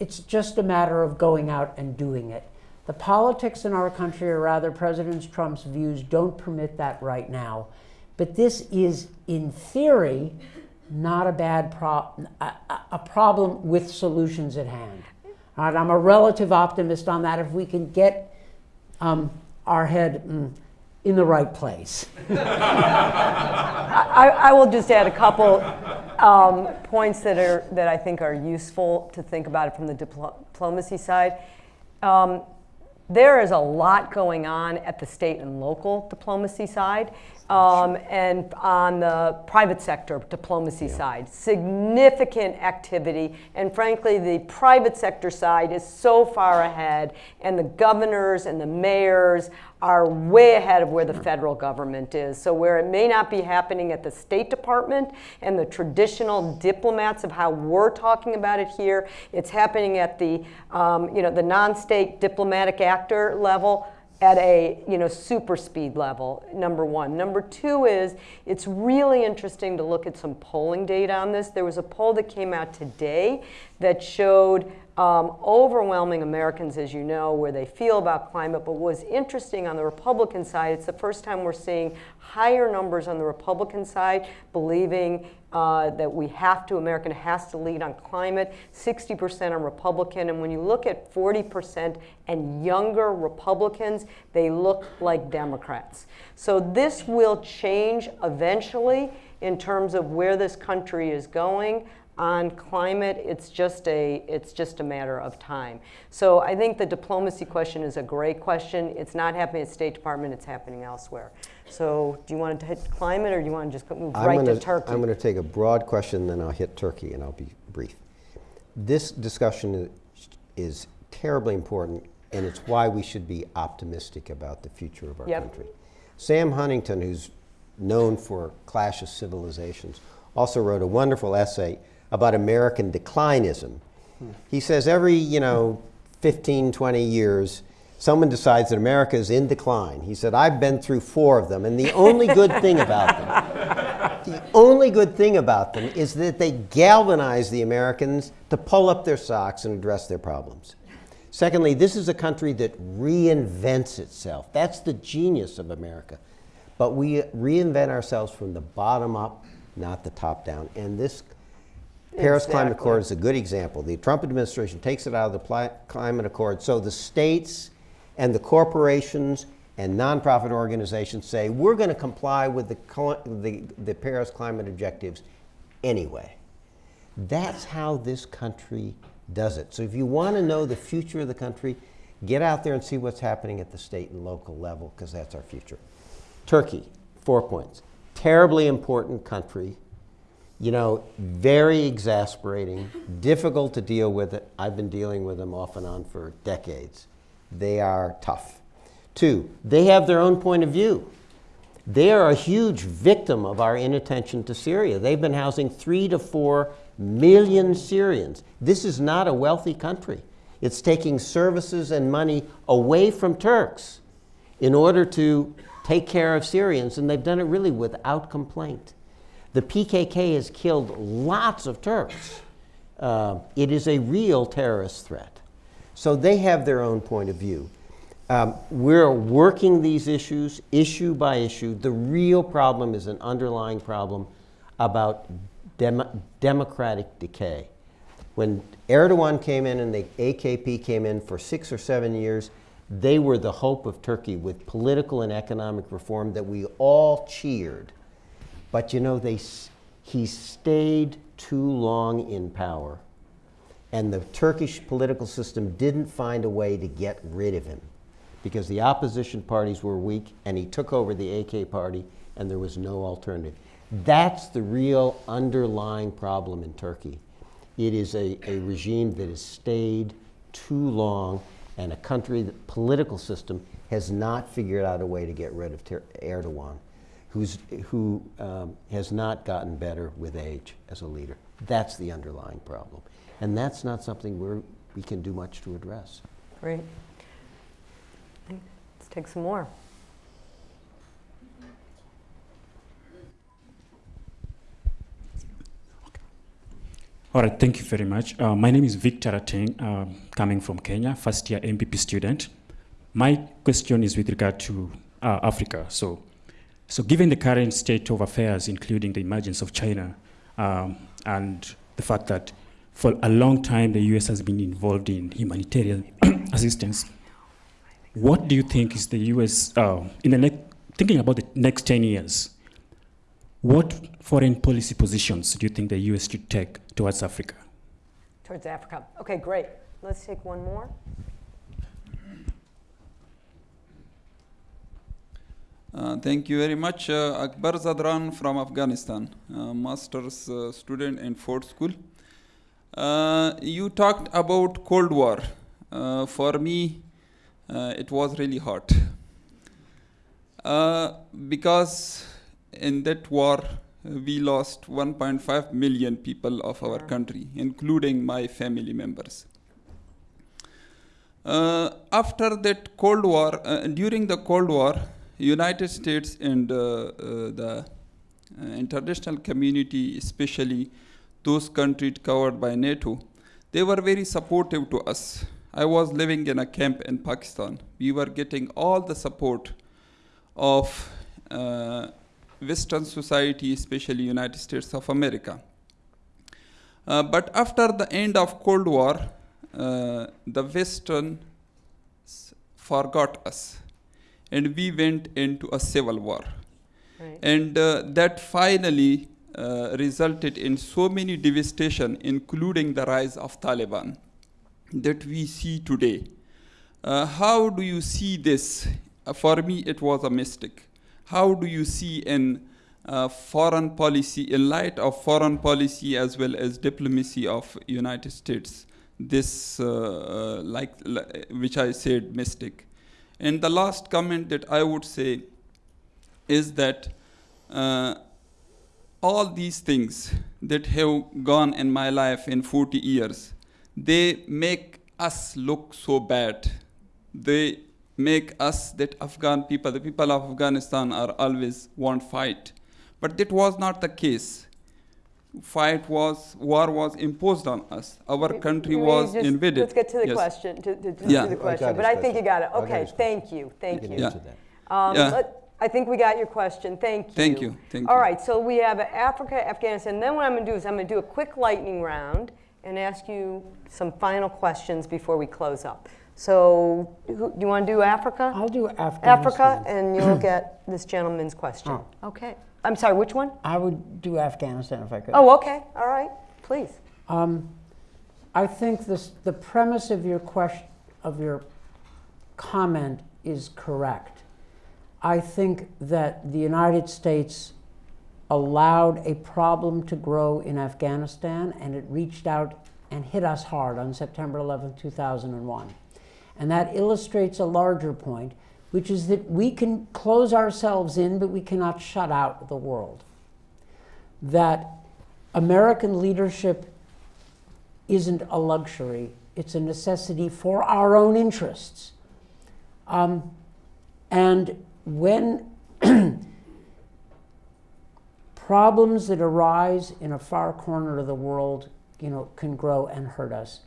It's just a matter of going out and doing it. The politics in our country, or rather President Trump's views, don't permit that right now. But this is, in theory, not a bad problem, a, a problem with solutions at hand. All right, I'm a relative optimist on that if we can get um, our head mm, in the right place. I, I will just add a couple um, points that are that I think are useful to think about it from the diplo- diplomacy side. Um, there is a lot going on at the state and local diplomacy side, um, and on the private sector diplomacy side. Significant activity, and frankly, the private sector side is so far ahead, and the governors and the mayors are way ahead of where the federal government is. So where it may not be happening at the State Department and the traditional diplomats of how we're talking about it here, it's happening at the, um, you know, the non-state diplomatic actor level at a you know super speed level number one number two is it's really interesting to look at some polling data on this there was a poll that came out today that showed um, overwhelming Americans, as you know, where they feel about climate. But what's interesting on the Republican side, it's the first time we're seeing higher numbers on the Republican side believing uh, that we have to, America has to lead on climate, 60% on Republican. And when you look at 40% and younger Republicans, they look like Democrats. So this will change eventually in terms of where this country is going on climate, it's just a it's just a matter of time. So I think the diplomacy question is a great question. It's not happening at State Department; it's happening elsewhere. So do you want to hit climate, or do you want to just move I'm right gonna, to Turkey? I'm going to take a broad question, then I'll hit Turkey, and I'll be brief. This discussion is, is terribly important, and it's why we should be optimistic about the future of our Yep. country. Sam Huntington, who's known for Clash of Civilizations, also wrote a wonderful essay about American declinism. He says every, you know, 15, 20 years, someone decides that America is in decline. He said, I've been through four of them, and the only good thing about them, the only good thing about them is that they galvanize the Americans to pull up their socks and address their problems. Secondly, this is a country that reinvents itself. That's the genius of America. But we reinvent ourselves from the bottom up not the top down. And this Paris Climate Accord is a good example. The Trump administration takes it out of the climate accord, so the states and the corporations and nonprofit organizations say we're going to comply with the, the, the Paris climate objectives anyway. That's how this country does it. So if you want to know the future of the country, get out there and see what's happening at the state and local level because that's our future. Turkey, four points. Terribly important country. You know, very exasperating, difficult to deal with it. I've been dealing with them off and on for decades. They are tough. Two, they have their own point of view. They are a huge victim of our inattention to Syria. They've been housing three to four million Syrians. This is not a wealthy country. It's taking services and money away from Turks in order to take care of Syrians, and they've done it really without complaint. The PKK has killed lots of Turks. Uh, it is a real terrorist threat. So they have their own point of view. Um, we're working these issues issue by issue. The real problem is an underlying problem about dem- democratic decay. When Erdogan came in and the AKP came in for six or seven years, they were the hope of Turkey with political and economic reform that we all cheered. But you know, they, he stayed too long in power. And the Turkish political system didn't find a way to get rid of him because the opposition parties were weak and he took over the AK party and there was no alternative. That's the real underlying problem in Turkey. It is a, a regime that has stayed too long and a country, the political system, has not figured out a way to get rid of Erdogan, who's, who um, has not gotten better with age as a leader. That's the underlying problem. And that's not something we're, we can do much to address. Great. Let's take some more. All right, thank you very much. Uh, my name is Victor Ateng, um, coming from Kenya, first year MPP student. My question is with regard to uh, Africa. So, so given the current state of affairs, including the emergence of China, um, and the fact that for a long time the US has been involved in humanitarian assistance, what do you think is the US, uh, in the next, thinking about the next 10 years, what foreign policy positions do you think the US should take towards Africa? Towards Africa. Okay, great. Let's take one more. Uh, thank you very much. Uh, Akbar Zadran from Afghanistan, uh, master's uh, student in Ford School. Uh, you talked about Cold War. For me, it was really hot. Because in that war, we lost 1.5 million people of our country, including my family members. After that Cold War, during the Cold War, United States and uh, uh, the uh, international community, especially those countries covered by NATO, they were very supportive to us. I was living in a camp in Pakistan. We were getting all the support of uh, Western society, especially United States of America. Uh, but after the end of Cold War, uh, the Western forgot us, and we went into a civil war, Right. and uh, that finally uh, resulted in so many devastation, including the rise of Taliban, that we see today. Uh, how do you see this? Uh, for me, it was a mistake. How do you see in uh, foreign policy, in light of foreign policy as well as diplomacy of United States, this, uh, like, li- which I said, mistake? And the last comment that I would say is that uh, all these things that have gone in my life in 40 years, they make us look so bad. They make us that Afghan people, the people of Afghanistan are always want fight. But that was not the case. Fight was, war was imposed on us. Our country Can we was just- invaded. Let's get to the Yes. question, to, to, to Yeah. to the I got question, his but I think you got it. Okay, his thank you, thank can you. answer that. Um, Yeah. let- I think we got your question. Thank you. Thank you, thank All you. right, so we have Africa, Afghanistan. Then what I'm going to do is I'm going to do a quick lightning round and ask you some final questions before we close up. So, who, do you want to do Africa? I'll do Africa. Africa, and you'll get this gentleman's question. Oh. Okay. I'm sorry, which one? I would do Afghanistan if I could. Oh, okay. All right. Please. Um, I think this, the premise of your question, of your comment is correct. I think that the United States allowed a problem to grow in Afghanistan and it reached out and hit us hard on September 11, 2001. And that illustrates a larger point, which is that we can close ourselves in, but we cannot shut out the world. That American leadership isn't a luxury, it's a necessity for our own interests. Um, and when problems that arise in a far corner of the world, you know, can grow and hurt us.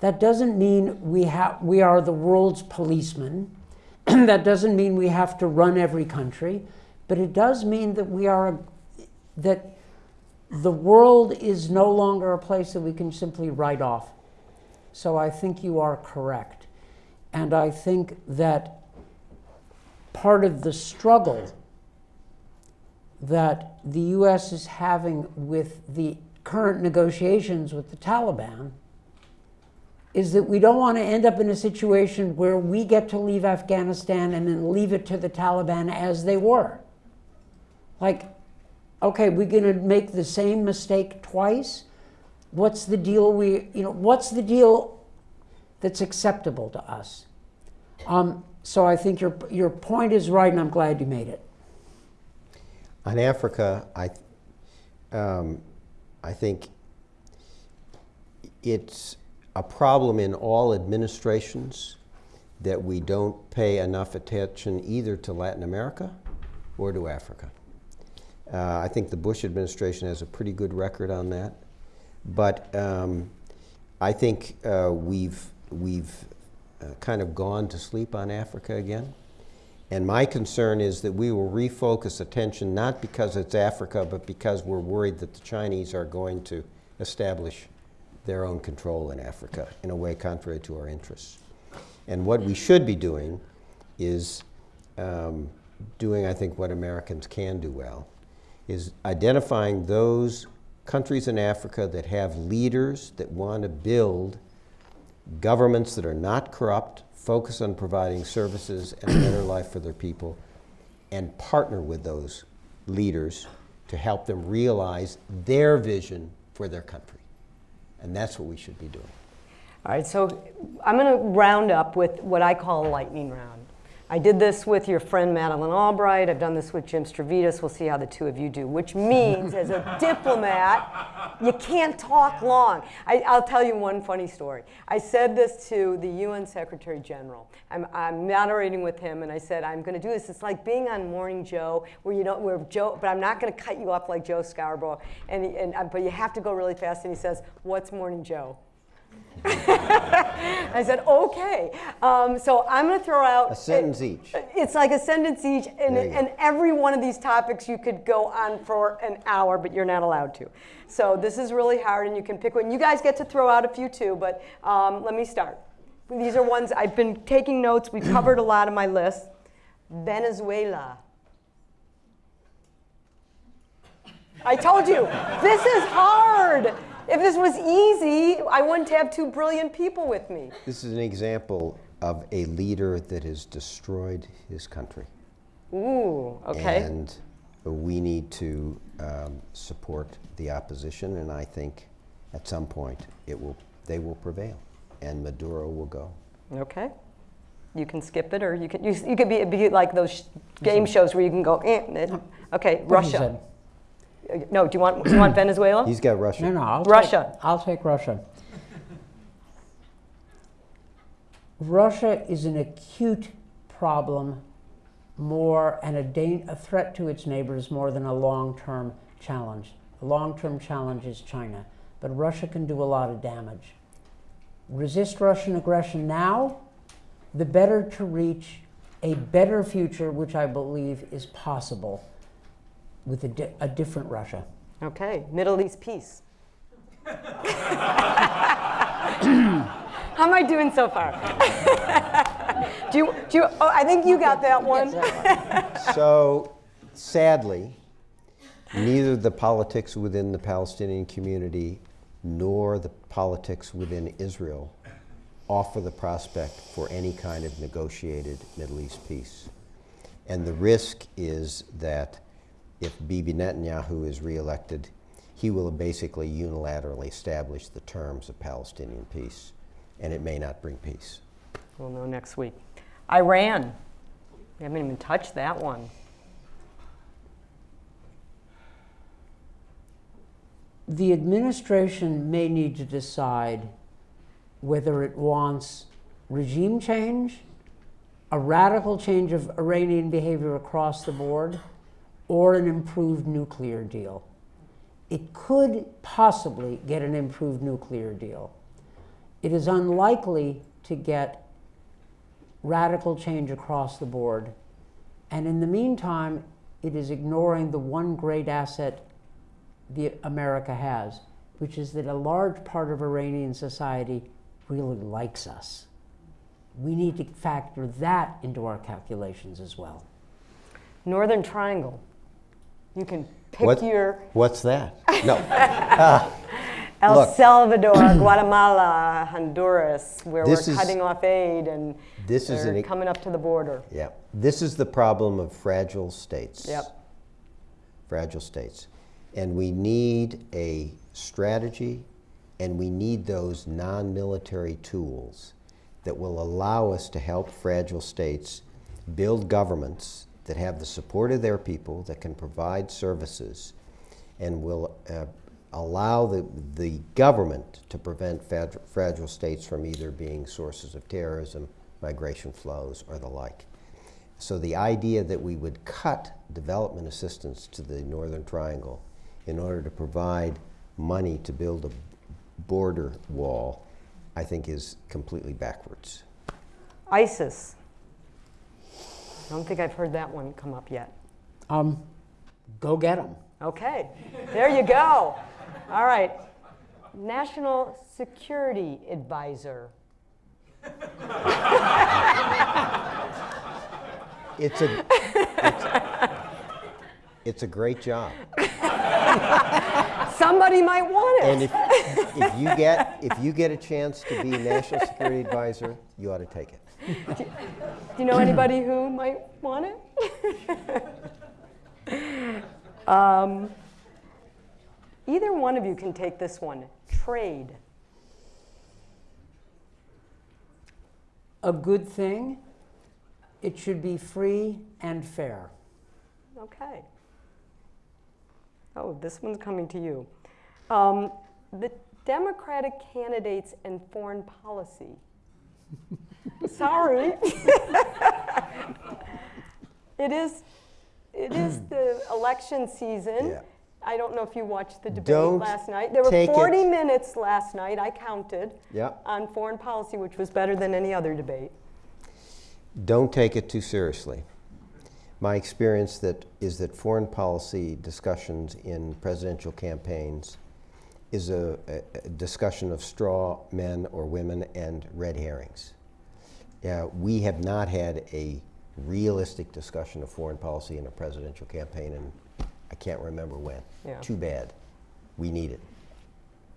That doesn't mean we have we are the world's policeman. that doesn't mean we have to run every country, but it does mean that we are that the world is no longer a place that we can simply write off. So I think you are correct. And I think that part of the struggle that the US is having with the current negotiations with the Taliban is that we don't want to end up in a situation where we get to leave Afghanistan and then leave it to the Taliban as they were. Like, okay, we're going to make the same mistake twice. What's the deal we, you know, what's the deal that's acceptable to us? Um, so I think your, your point is right, and I'm glad you made it. On Africa, I, um, I think it's a problem in all administrations that we don't pay enough attention either to Latin America or to Africa. Uh, I think the Bush administration has a pretty good record on that. But um, I think uh, we've, we've uh, kind of gone to sleep on Africa again. And my concern is that we will refocus attention not because it's Africa, but because we're worried that the Chinese are going to establish their own control in Africa in a way contrary to our interests. And what we should be doing is um, doing, I think, what Americans can do well, is identifying those countries in Africa that have leaders that want to build governments that are not corrupt, focus on providing services and a better life for their people, and partner with those leaders to help them realize their vision for their country. And that's what we should be doing. All right, so I'm going to round up with what I call a lightning round. I did this with your friend Madeleine Albright. I've done this with Jim Stavridis. We'll see how the two of you do, which means as a diplomat, you can't talk long. I, will tell you one funny story. I said this to the UN Secretary General. I'm, I'm moderating with him, and I said, I'm going to do this. It's like being on Morning Joe, where you don't, where Joe, but I'm not going to cut you up like Joe Scarborough, and, and but you have to go really fast. And he says, What's Morning Joe? I said, okay. Um, so I'm going to throw out a sentence each. It's like a sentence each, and, and every one of these topics you could go on for an hour, but you're not allowed to. So this is really hard, and you can pick one. You guys get to throw out a few too, but um, let me start. These are ones I've been taking notes. We've covered a lot of my list. Venezuela. I told you, this is hard. If this was easy, I wouldn't have two brilliant people with me. This is an example of a leader that has destroyed his country. Ooh, okay. And we need to um, support the opposition, and I think at some point it will, they will prevail, and Maduro will go. Okay. You can skip it, or you can you, you could be, be like those game shows where you can go. Eh, okay, Russia. No, do you want do you want Venezuela? He's got Russia. No, no, I'll Russia. Take, I'll take Russia. Russia is an acute problem more and a, a threat to its neighbors more than a long-term challenge. The long-term challenge is China, but Russia can do a lot of damage. Resist Russian aggression now, the better to reach a better future, which I believe is possible with a, di- a different Russia. Okay, Middle East peace. How am I doing so far? do you, do you, oh, I think you got that one. So, sadly, neither the politics within the Palestinian community nor the politics within Israel offer the prospect for any kind of negotiated Middle East peace. And the risk is that if Bibi Netanyahu is reelected, he will basically unilaterally establish the terms of Palestinian peace, and it may not bring peace. We'll know next week. Iran. We haven't even touched that one. The administration may need to decide whether it wants regime change, a radical change of Iranian behavior across the board, or an improved nuclear deal. It could possibly get an improved nuclear deal. It is unlikely to get radical change across the board. And in the meantime, it is ignoring the one great asset the America has, which is that a large part of Iranian society really likes us. We need to factor that into our calculations as well. Northern Triangle. You can pick What- your What's that? No. Ah, El Look. Salvador, Guatemala, Honduras, where we're This is- cutting off aid and This is an- coming up to the border. Yeah. This is the problem of fragile states. Yep. Fragile states. And we need a strategy and we need those non military tools that will allow us to help fragile states build governments that have the support of their people, that can provide services, and will uh, allow the, the government to prevent fragile, fragile states from either being sources of terrorism, migration flows, or the like. So the idea that we would cut development assistance to the Northern Triangle in order to provide money to build a border wall, I think is completely backwards. ISIS. I don't think I've heard that one come up yet. Um, go get them. Okay, there you go. All right. National Security Advisor. It's a, it's, it's a great job. Somebody might want it. And if, if you get if you get a chance to be national security advisor, you ought to take it. Do you know anybody who might want it? um, either one of you can take this one. Trade. A good thing, it should be free and fair. Okay. Oh, this one's coming to you. Um, the Democratic candidates and foreign policy. Sorry. it is. It is hmm. the election season. Yeah. I don't know if you watched the debate Don't last night. There were 40 it- minutes last night. I counted Yeah. on foreign policy, which was better than any other debate. Don't take it too seriously. My experience that is that foreign policy discussions in presidential campaigns is a, a- a discussion of straw men or women and red herrings. Yeah, we have not had a realistic discussion of foreign policy in a presidential campaign, and I can't remember when. Yeah. Too bad. We need it.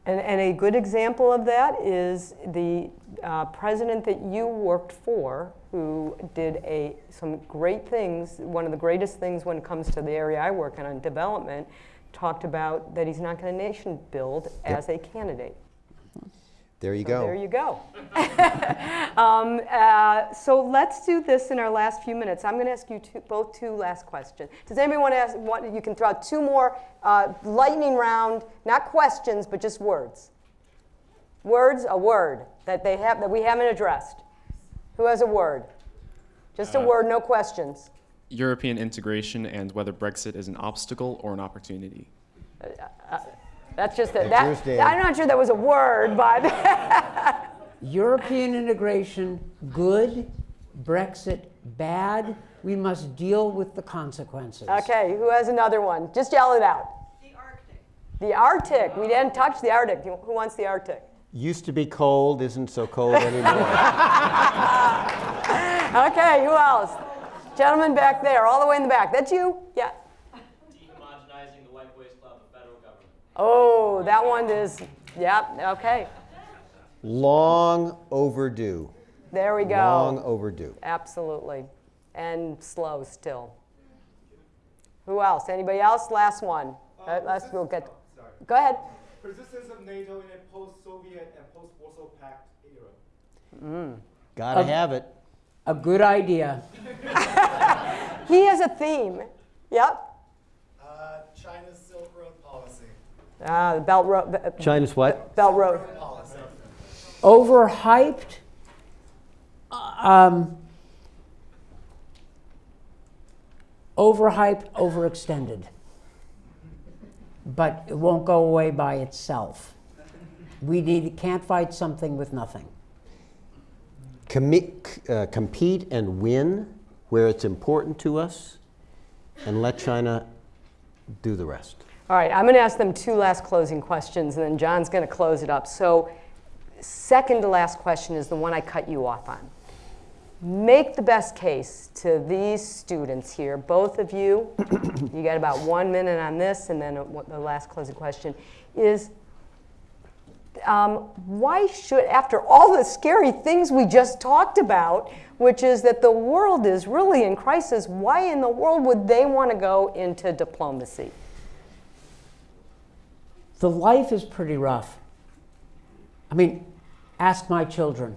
And, and a good example of that is the uh, president that you worked for, who did a, some great things. One of the greatest things when it comes to the area I work in on development, talked about that he's not going to nation build as a candidate. There you So go. There you go. um, uh, so let's do this in our last few minutes. I'm going to ask you two, both two last questions. Does anybody want to ask? Want, you can throw out two more uh, lightning round, not questions, but just words. Words, a word that they have that we haven't addressed. Who has a word? Just a Uh, word, no questions. European integration and whether Brexit is an obstacle or an opportunity. That's just a, that. I'm not sure that was a word, but European integration, good. Brexit, bad. We must deal with the consequences. Okay, who has another one? Just yell it out. The Arctic. The Arctic. We didn't touch the Arctic. Who wants the Arctic? Used to be cold, isn't so cold anymore. okay, who else? Gentleman back there, all the way in the back. That's you? Yeah. Dehomogenizing the white waste of the federal government. Oh, that one is, yep, okay. Long overdue. There we go. Long overdue. Absolutely. And slow still. Who else? Anybody else? Last one. Uh, last we'll get. Go ahead. Persistence of NATO in a post-Soviet and post-Warsaw Pact era. Mm. Gotta A- have it. A good idea. He has a theme. Yep. Uh, China's Silk Road policy. Ah, the Belt Road. China's what? Belt Road. Overhyped. Um, overhyped, overextended. But it won't go away by itself. We need, can't fight something with nothing. Commit, uh, compete and win where it's important to us, and let China do the rest. All right, I'm going to ask them two last closing questions, and then John's going to close it up. So, second to last question is the one I cut you off on. Make the best case to these students here, both of you. you got about one minute on this, and then the last closing question is um, why should, after all the scary things we just talked about, which is that the world is really in crisis, why in the world would they want to go into diplomacy? The life is pretty rough. I mean, ask my children,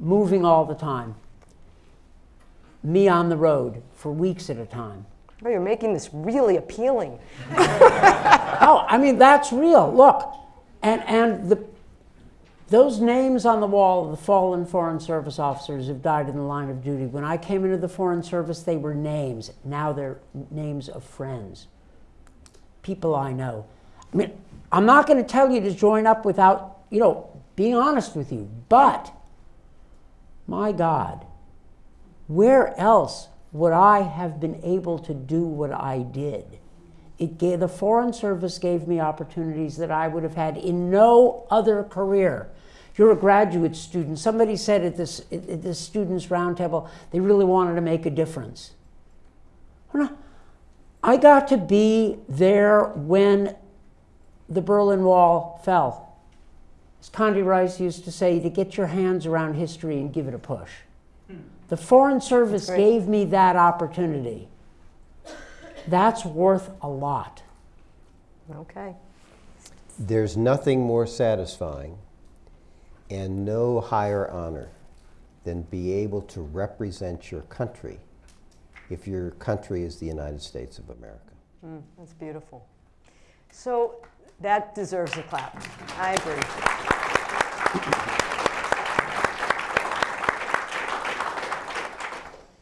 moving all the time, me on the road for weeks at a time. Oh, you're making this really appealing. oh, I mean, that's real. Look, and, and the, those names on the wall of the fallen Foreign Service officers who've died in the line of duty, when I came into the Foreign Service, they were names. Now they're names of friends, people I know. I mean, I'm not going to tell you to join up without, you know, being honest with you, but my God, where else would I have been able to do what I did? It gave, the Foreign Service gave me opportunities that I would have had in no other career. You're a graduate student. Somebody said at this, at this students' roundtable they really wanted to make a difference. I got to be there when the Berlin Wall fell. As Condi Rice used to say, to get your hands around history and give it a push. The Foreign Service gave me that opportunity. That's worth a lot. Okay. There's nothing more satisfying and no higher honor than be able to represent your country if your country is the United States of America. Mm, that's beautiful. So that deserves a clap. I agree.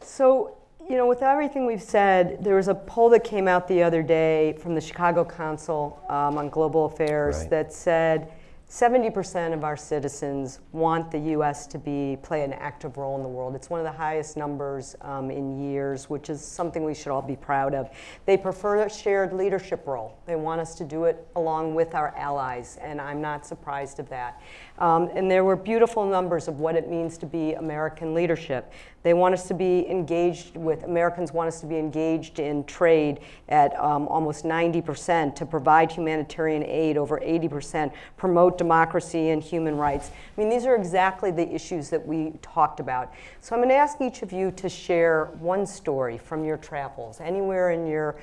So, you know, with everything we've said, there was a poll that came out the other day from the Chicago Council um, on Global Affairs Right. that said 70% of our citizens want the U.S. to be play an active role in the world. It's one of the highest numbers um, in years, which is something we should all be proud of. They prefer a shared leadership role. They want us to do it along with our allies, and I'm not surprised of that. Um, and there were beautiful numbers of what it means to be American leadership. They want us to be engaged with, Americans want us to be engaged in trade at um, almost 90%, to provide humanitarian aid over 80%, promote democracy and human rights. I mean, these are exactly the issues that we talked about. So I'm going to ask each of you to share one story from your travels, anywhere in your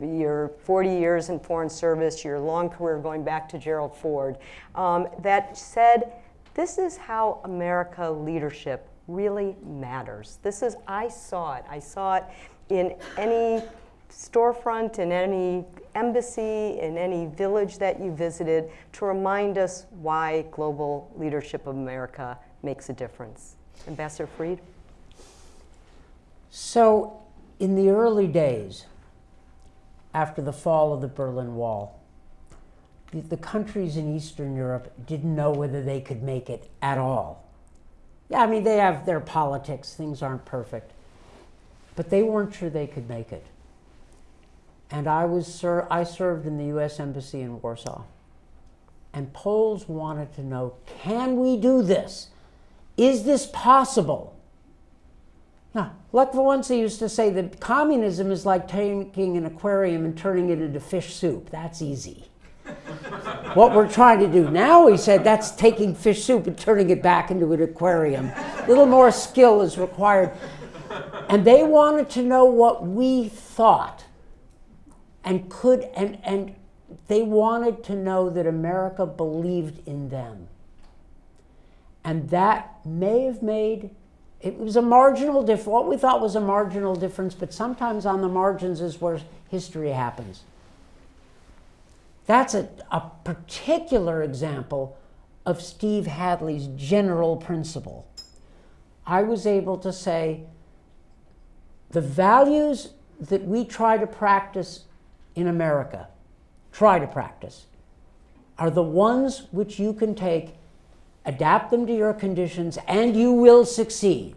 your 40 years in foreign service, your long career going back to Gerald Ford, um, that said, this is how America leadership really matters. This is, I saw it. I saw it in any storefront, in any embassy, in any village that you visited to remind us why global leadership of America makes a difference. Ambassador Fried? So, in the early days, after the fall of the Berlin Wall, the, the countries in Eastern Europe didn't know whether they could make it at all. Yeah, I mean, they have their politics, things aren't perfect. but they weren't sure they could make it. And I, was ser- I served in the U.S. Embassy in Warsaw. And Poles wanted to know can we do this? Is this possible? Now, Lech Wałęsa used to say that communism is like taking an aquarium and turning it into fish soup. That's easy. What we're trying to do now, he said, that's taking fish soup and turning it back into an aquarium. A little more skill is required. And they wanted to know what we thought and could, and, and they wanted to know that America believed in them. And that may have made it was a marginal difference. What we thought was a marginal difference, but sometimes on the margins is where history happens. That's a, a particular example of Steve Hadley's general principle. I was able to say the values that we try to practice in America, try to practice, are the ones which you can take adapt them to your conditions, and you will succeed.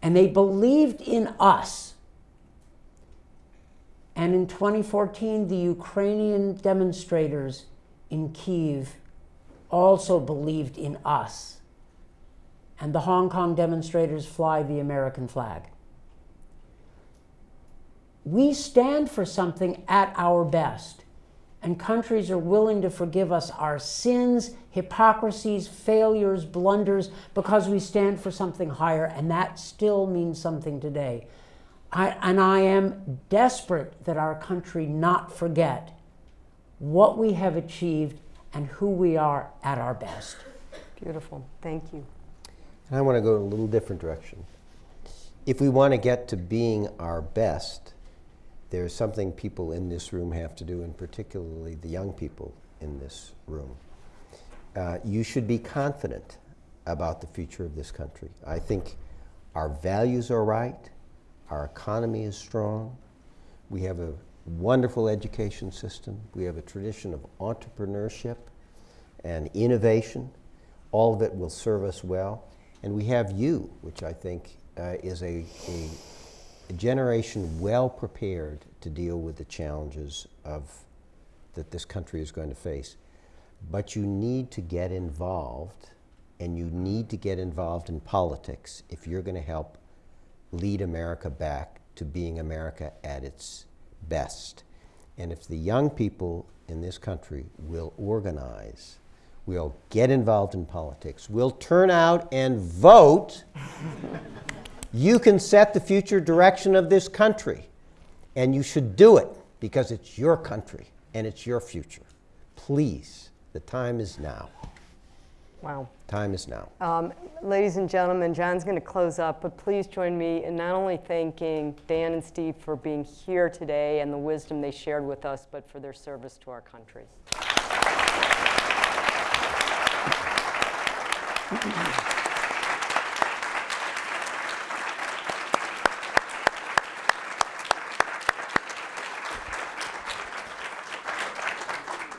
And they believed in us. And in 2014, the Ukrainian demonstrators in Kiev also believed in us. And the Hong Kong demonstrators fly the American flag. We stand for something at our best and countries are willing to forgive us our sins, hypocrisies, failures, blunders, because we stand for something higher, and that still means something today. I, and I am desperate that our country not forget what we have achieved and who we are at our best. Beautiful. Thank you. I want to go in a little different direction. If we want to get to being our best, there's something people in this room have to do, and particularly the young people in this room. Uh, you should be confident about the future of this country. I think our values are right, our economy is strong, we have a wonderful education system, we have a tradition of entrepreneurship and innovation. All of it will serve us well. And we have you, which I think uh, is a, a a generation well prepared to deal with the challenges of that this country is going to face. But you need to get involved, and you need to get involved in politics if you're going to help lead America back to being America at its best. And if the young people in this country will organize, will get involved in politics, will turn out and vote, you can set the future direction of this country, and you should do it because it's your country and it's your future. Please, the time is now. Wow. Time is now. Um, ladies and gentlemen, John's going to close up, but please join me in not only thanking Dan and Steve for being here today and the wisdom they shared with us, but for their service to our country.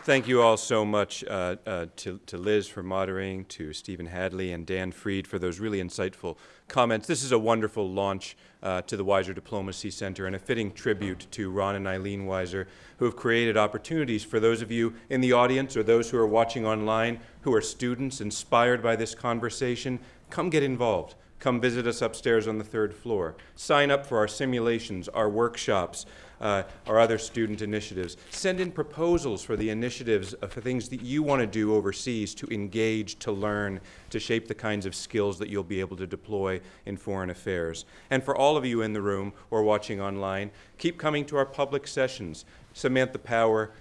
Thank you all so much uh, uh, to, to Liz for moderating, to Stephen Hadley and Dan Fried for those really insightful comments. This is a wonderful launch uh, to the Weiser Diplomacy Center and a fitting tribute to Ron and Eileen Weiser, who have created opportunities for those of you in the audience or those who are watching online who are students inspired by this conversation. Come get involved. Come visit us upstairs on the third floor. Sign up for our simulations, our workshops, uh, our other student initiatives. Send in proposals for the initiatives, uh, for things that you want to do overseas to engage, to learn, to shape the kinds of skills that you'll be able to deploy in foreign affairs. And for all of you in the room or watching online, keep coming to our public sessions. Samantha Power,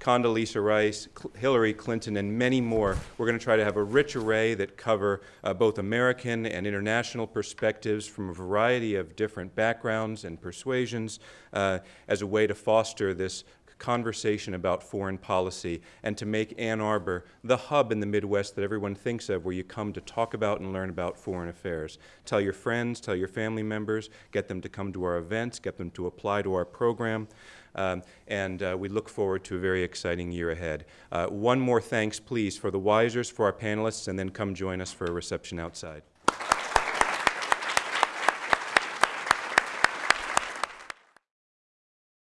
Condoleezza Rice, Hillary Clinton, and many more. We're going to try to have a rich array that cover uh, both American and international perspectives from a variety of different backgrounds and persuasions uh, as a way to foster this conversation about foreign policy and to make Ann Arbor the hub in the Midwest that everyone thinks of where you come to talk about and learn about foreign affairs. Tell your friends, tell your family members, get them to come to our events, get them to apply to our program. Um, and uh, we look forward to a very exciting year ahead. Uh, one more thanks, please, for the Weisers, for our panelists, and then come join us for a reception outside.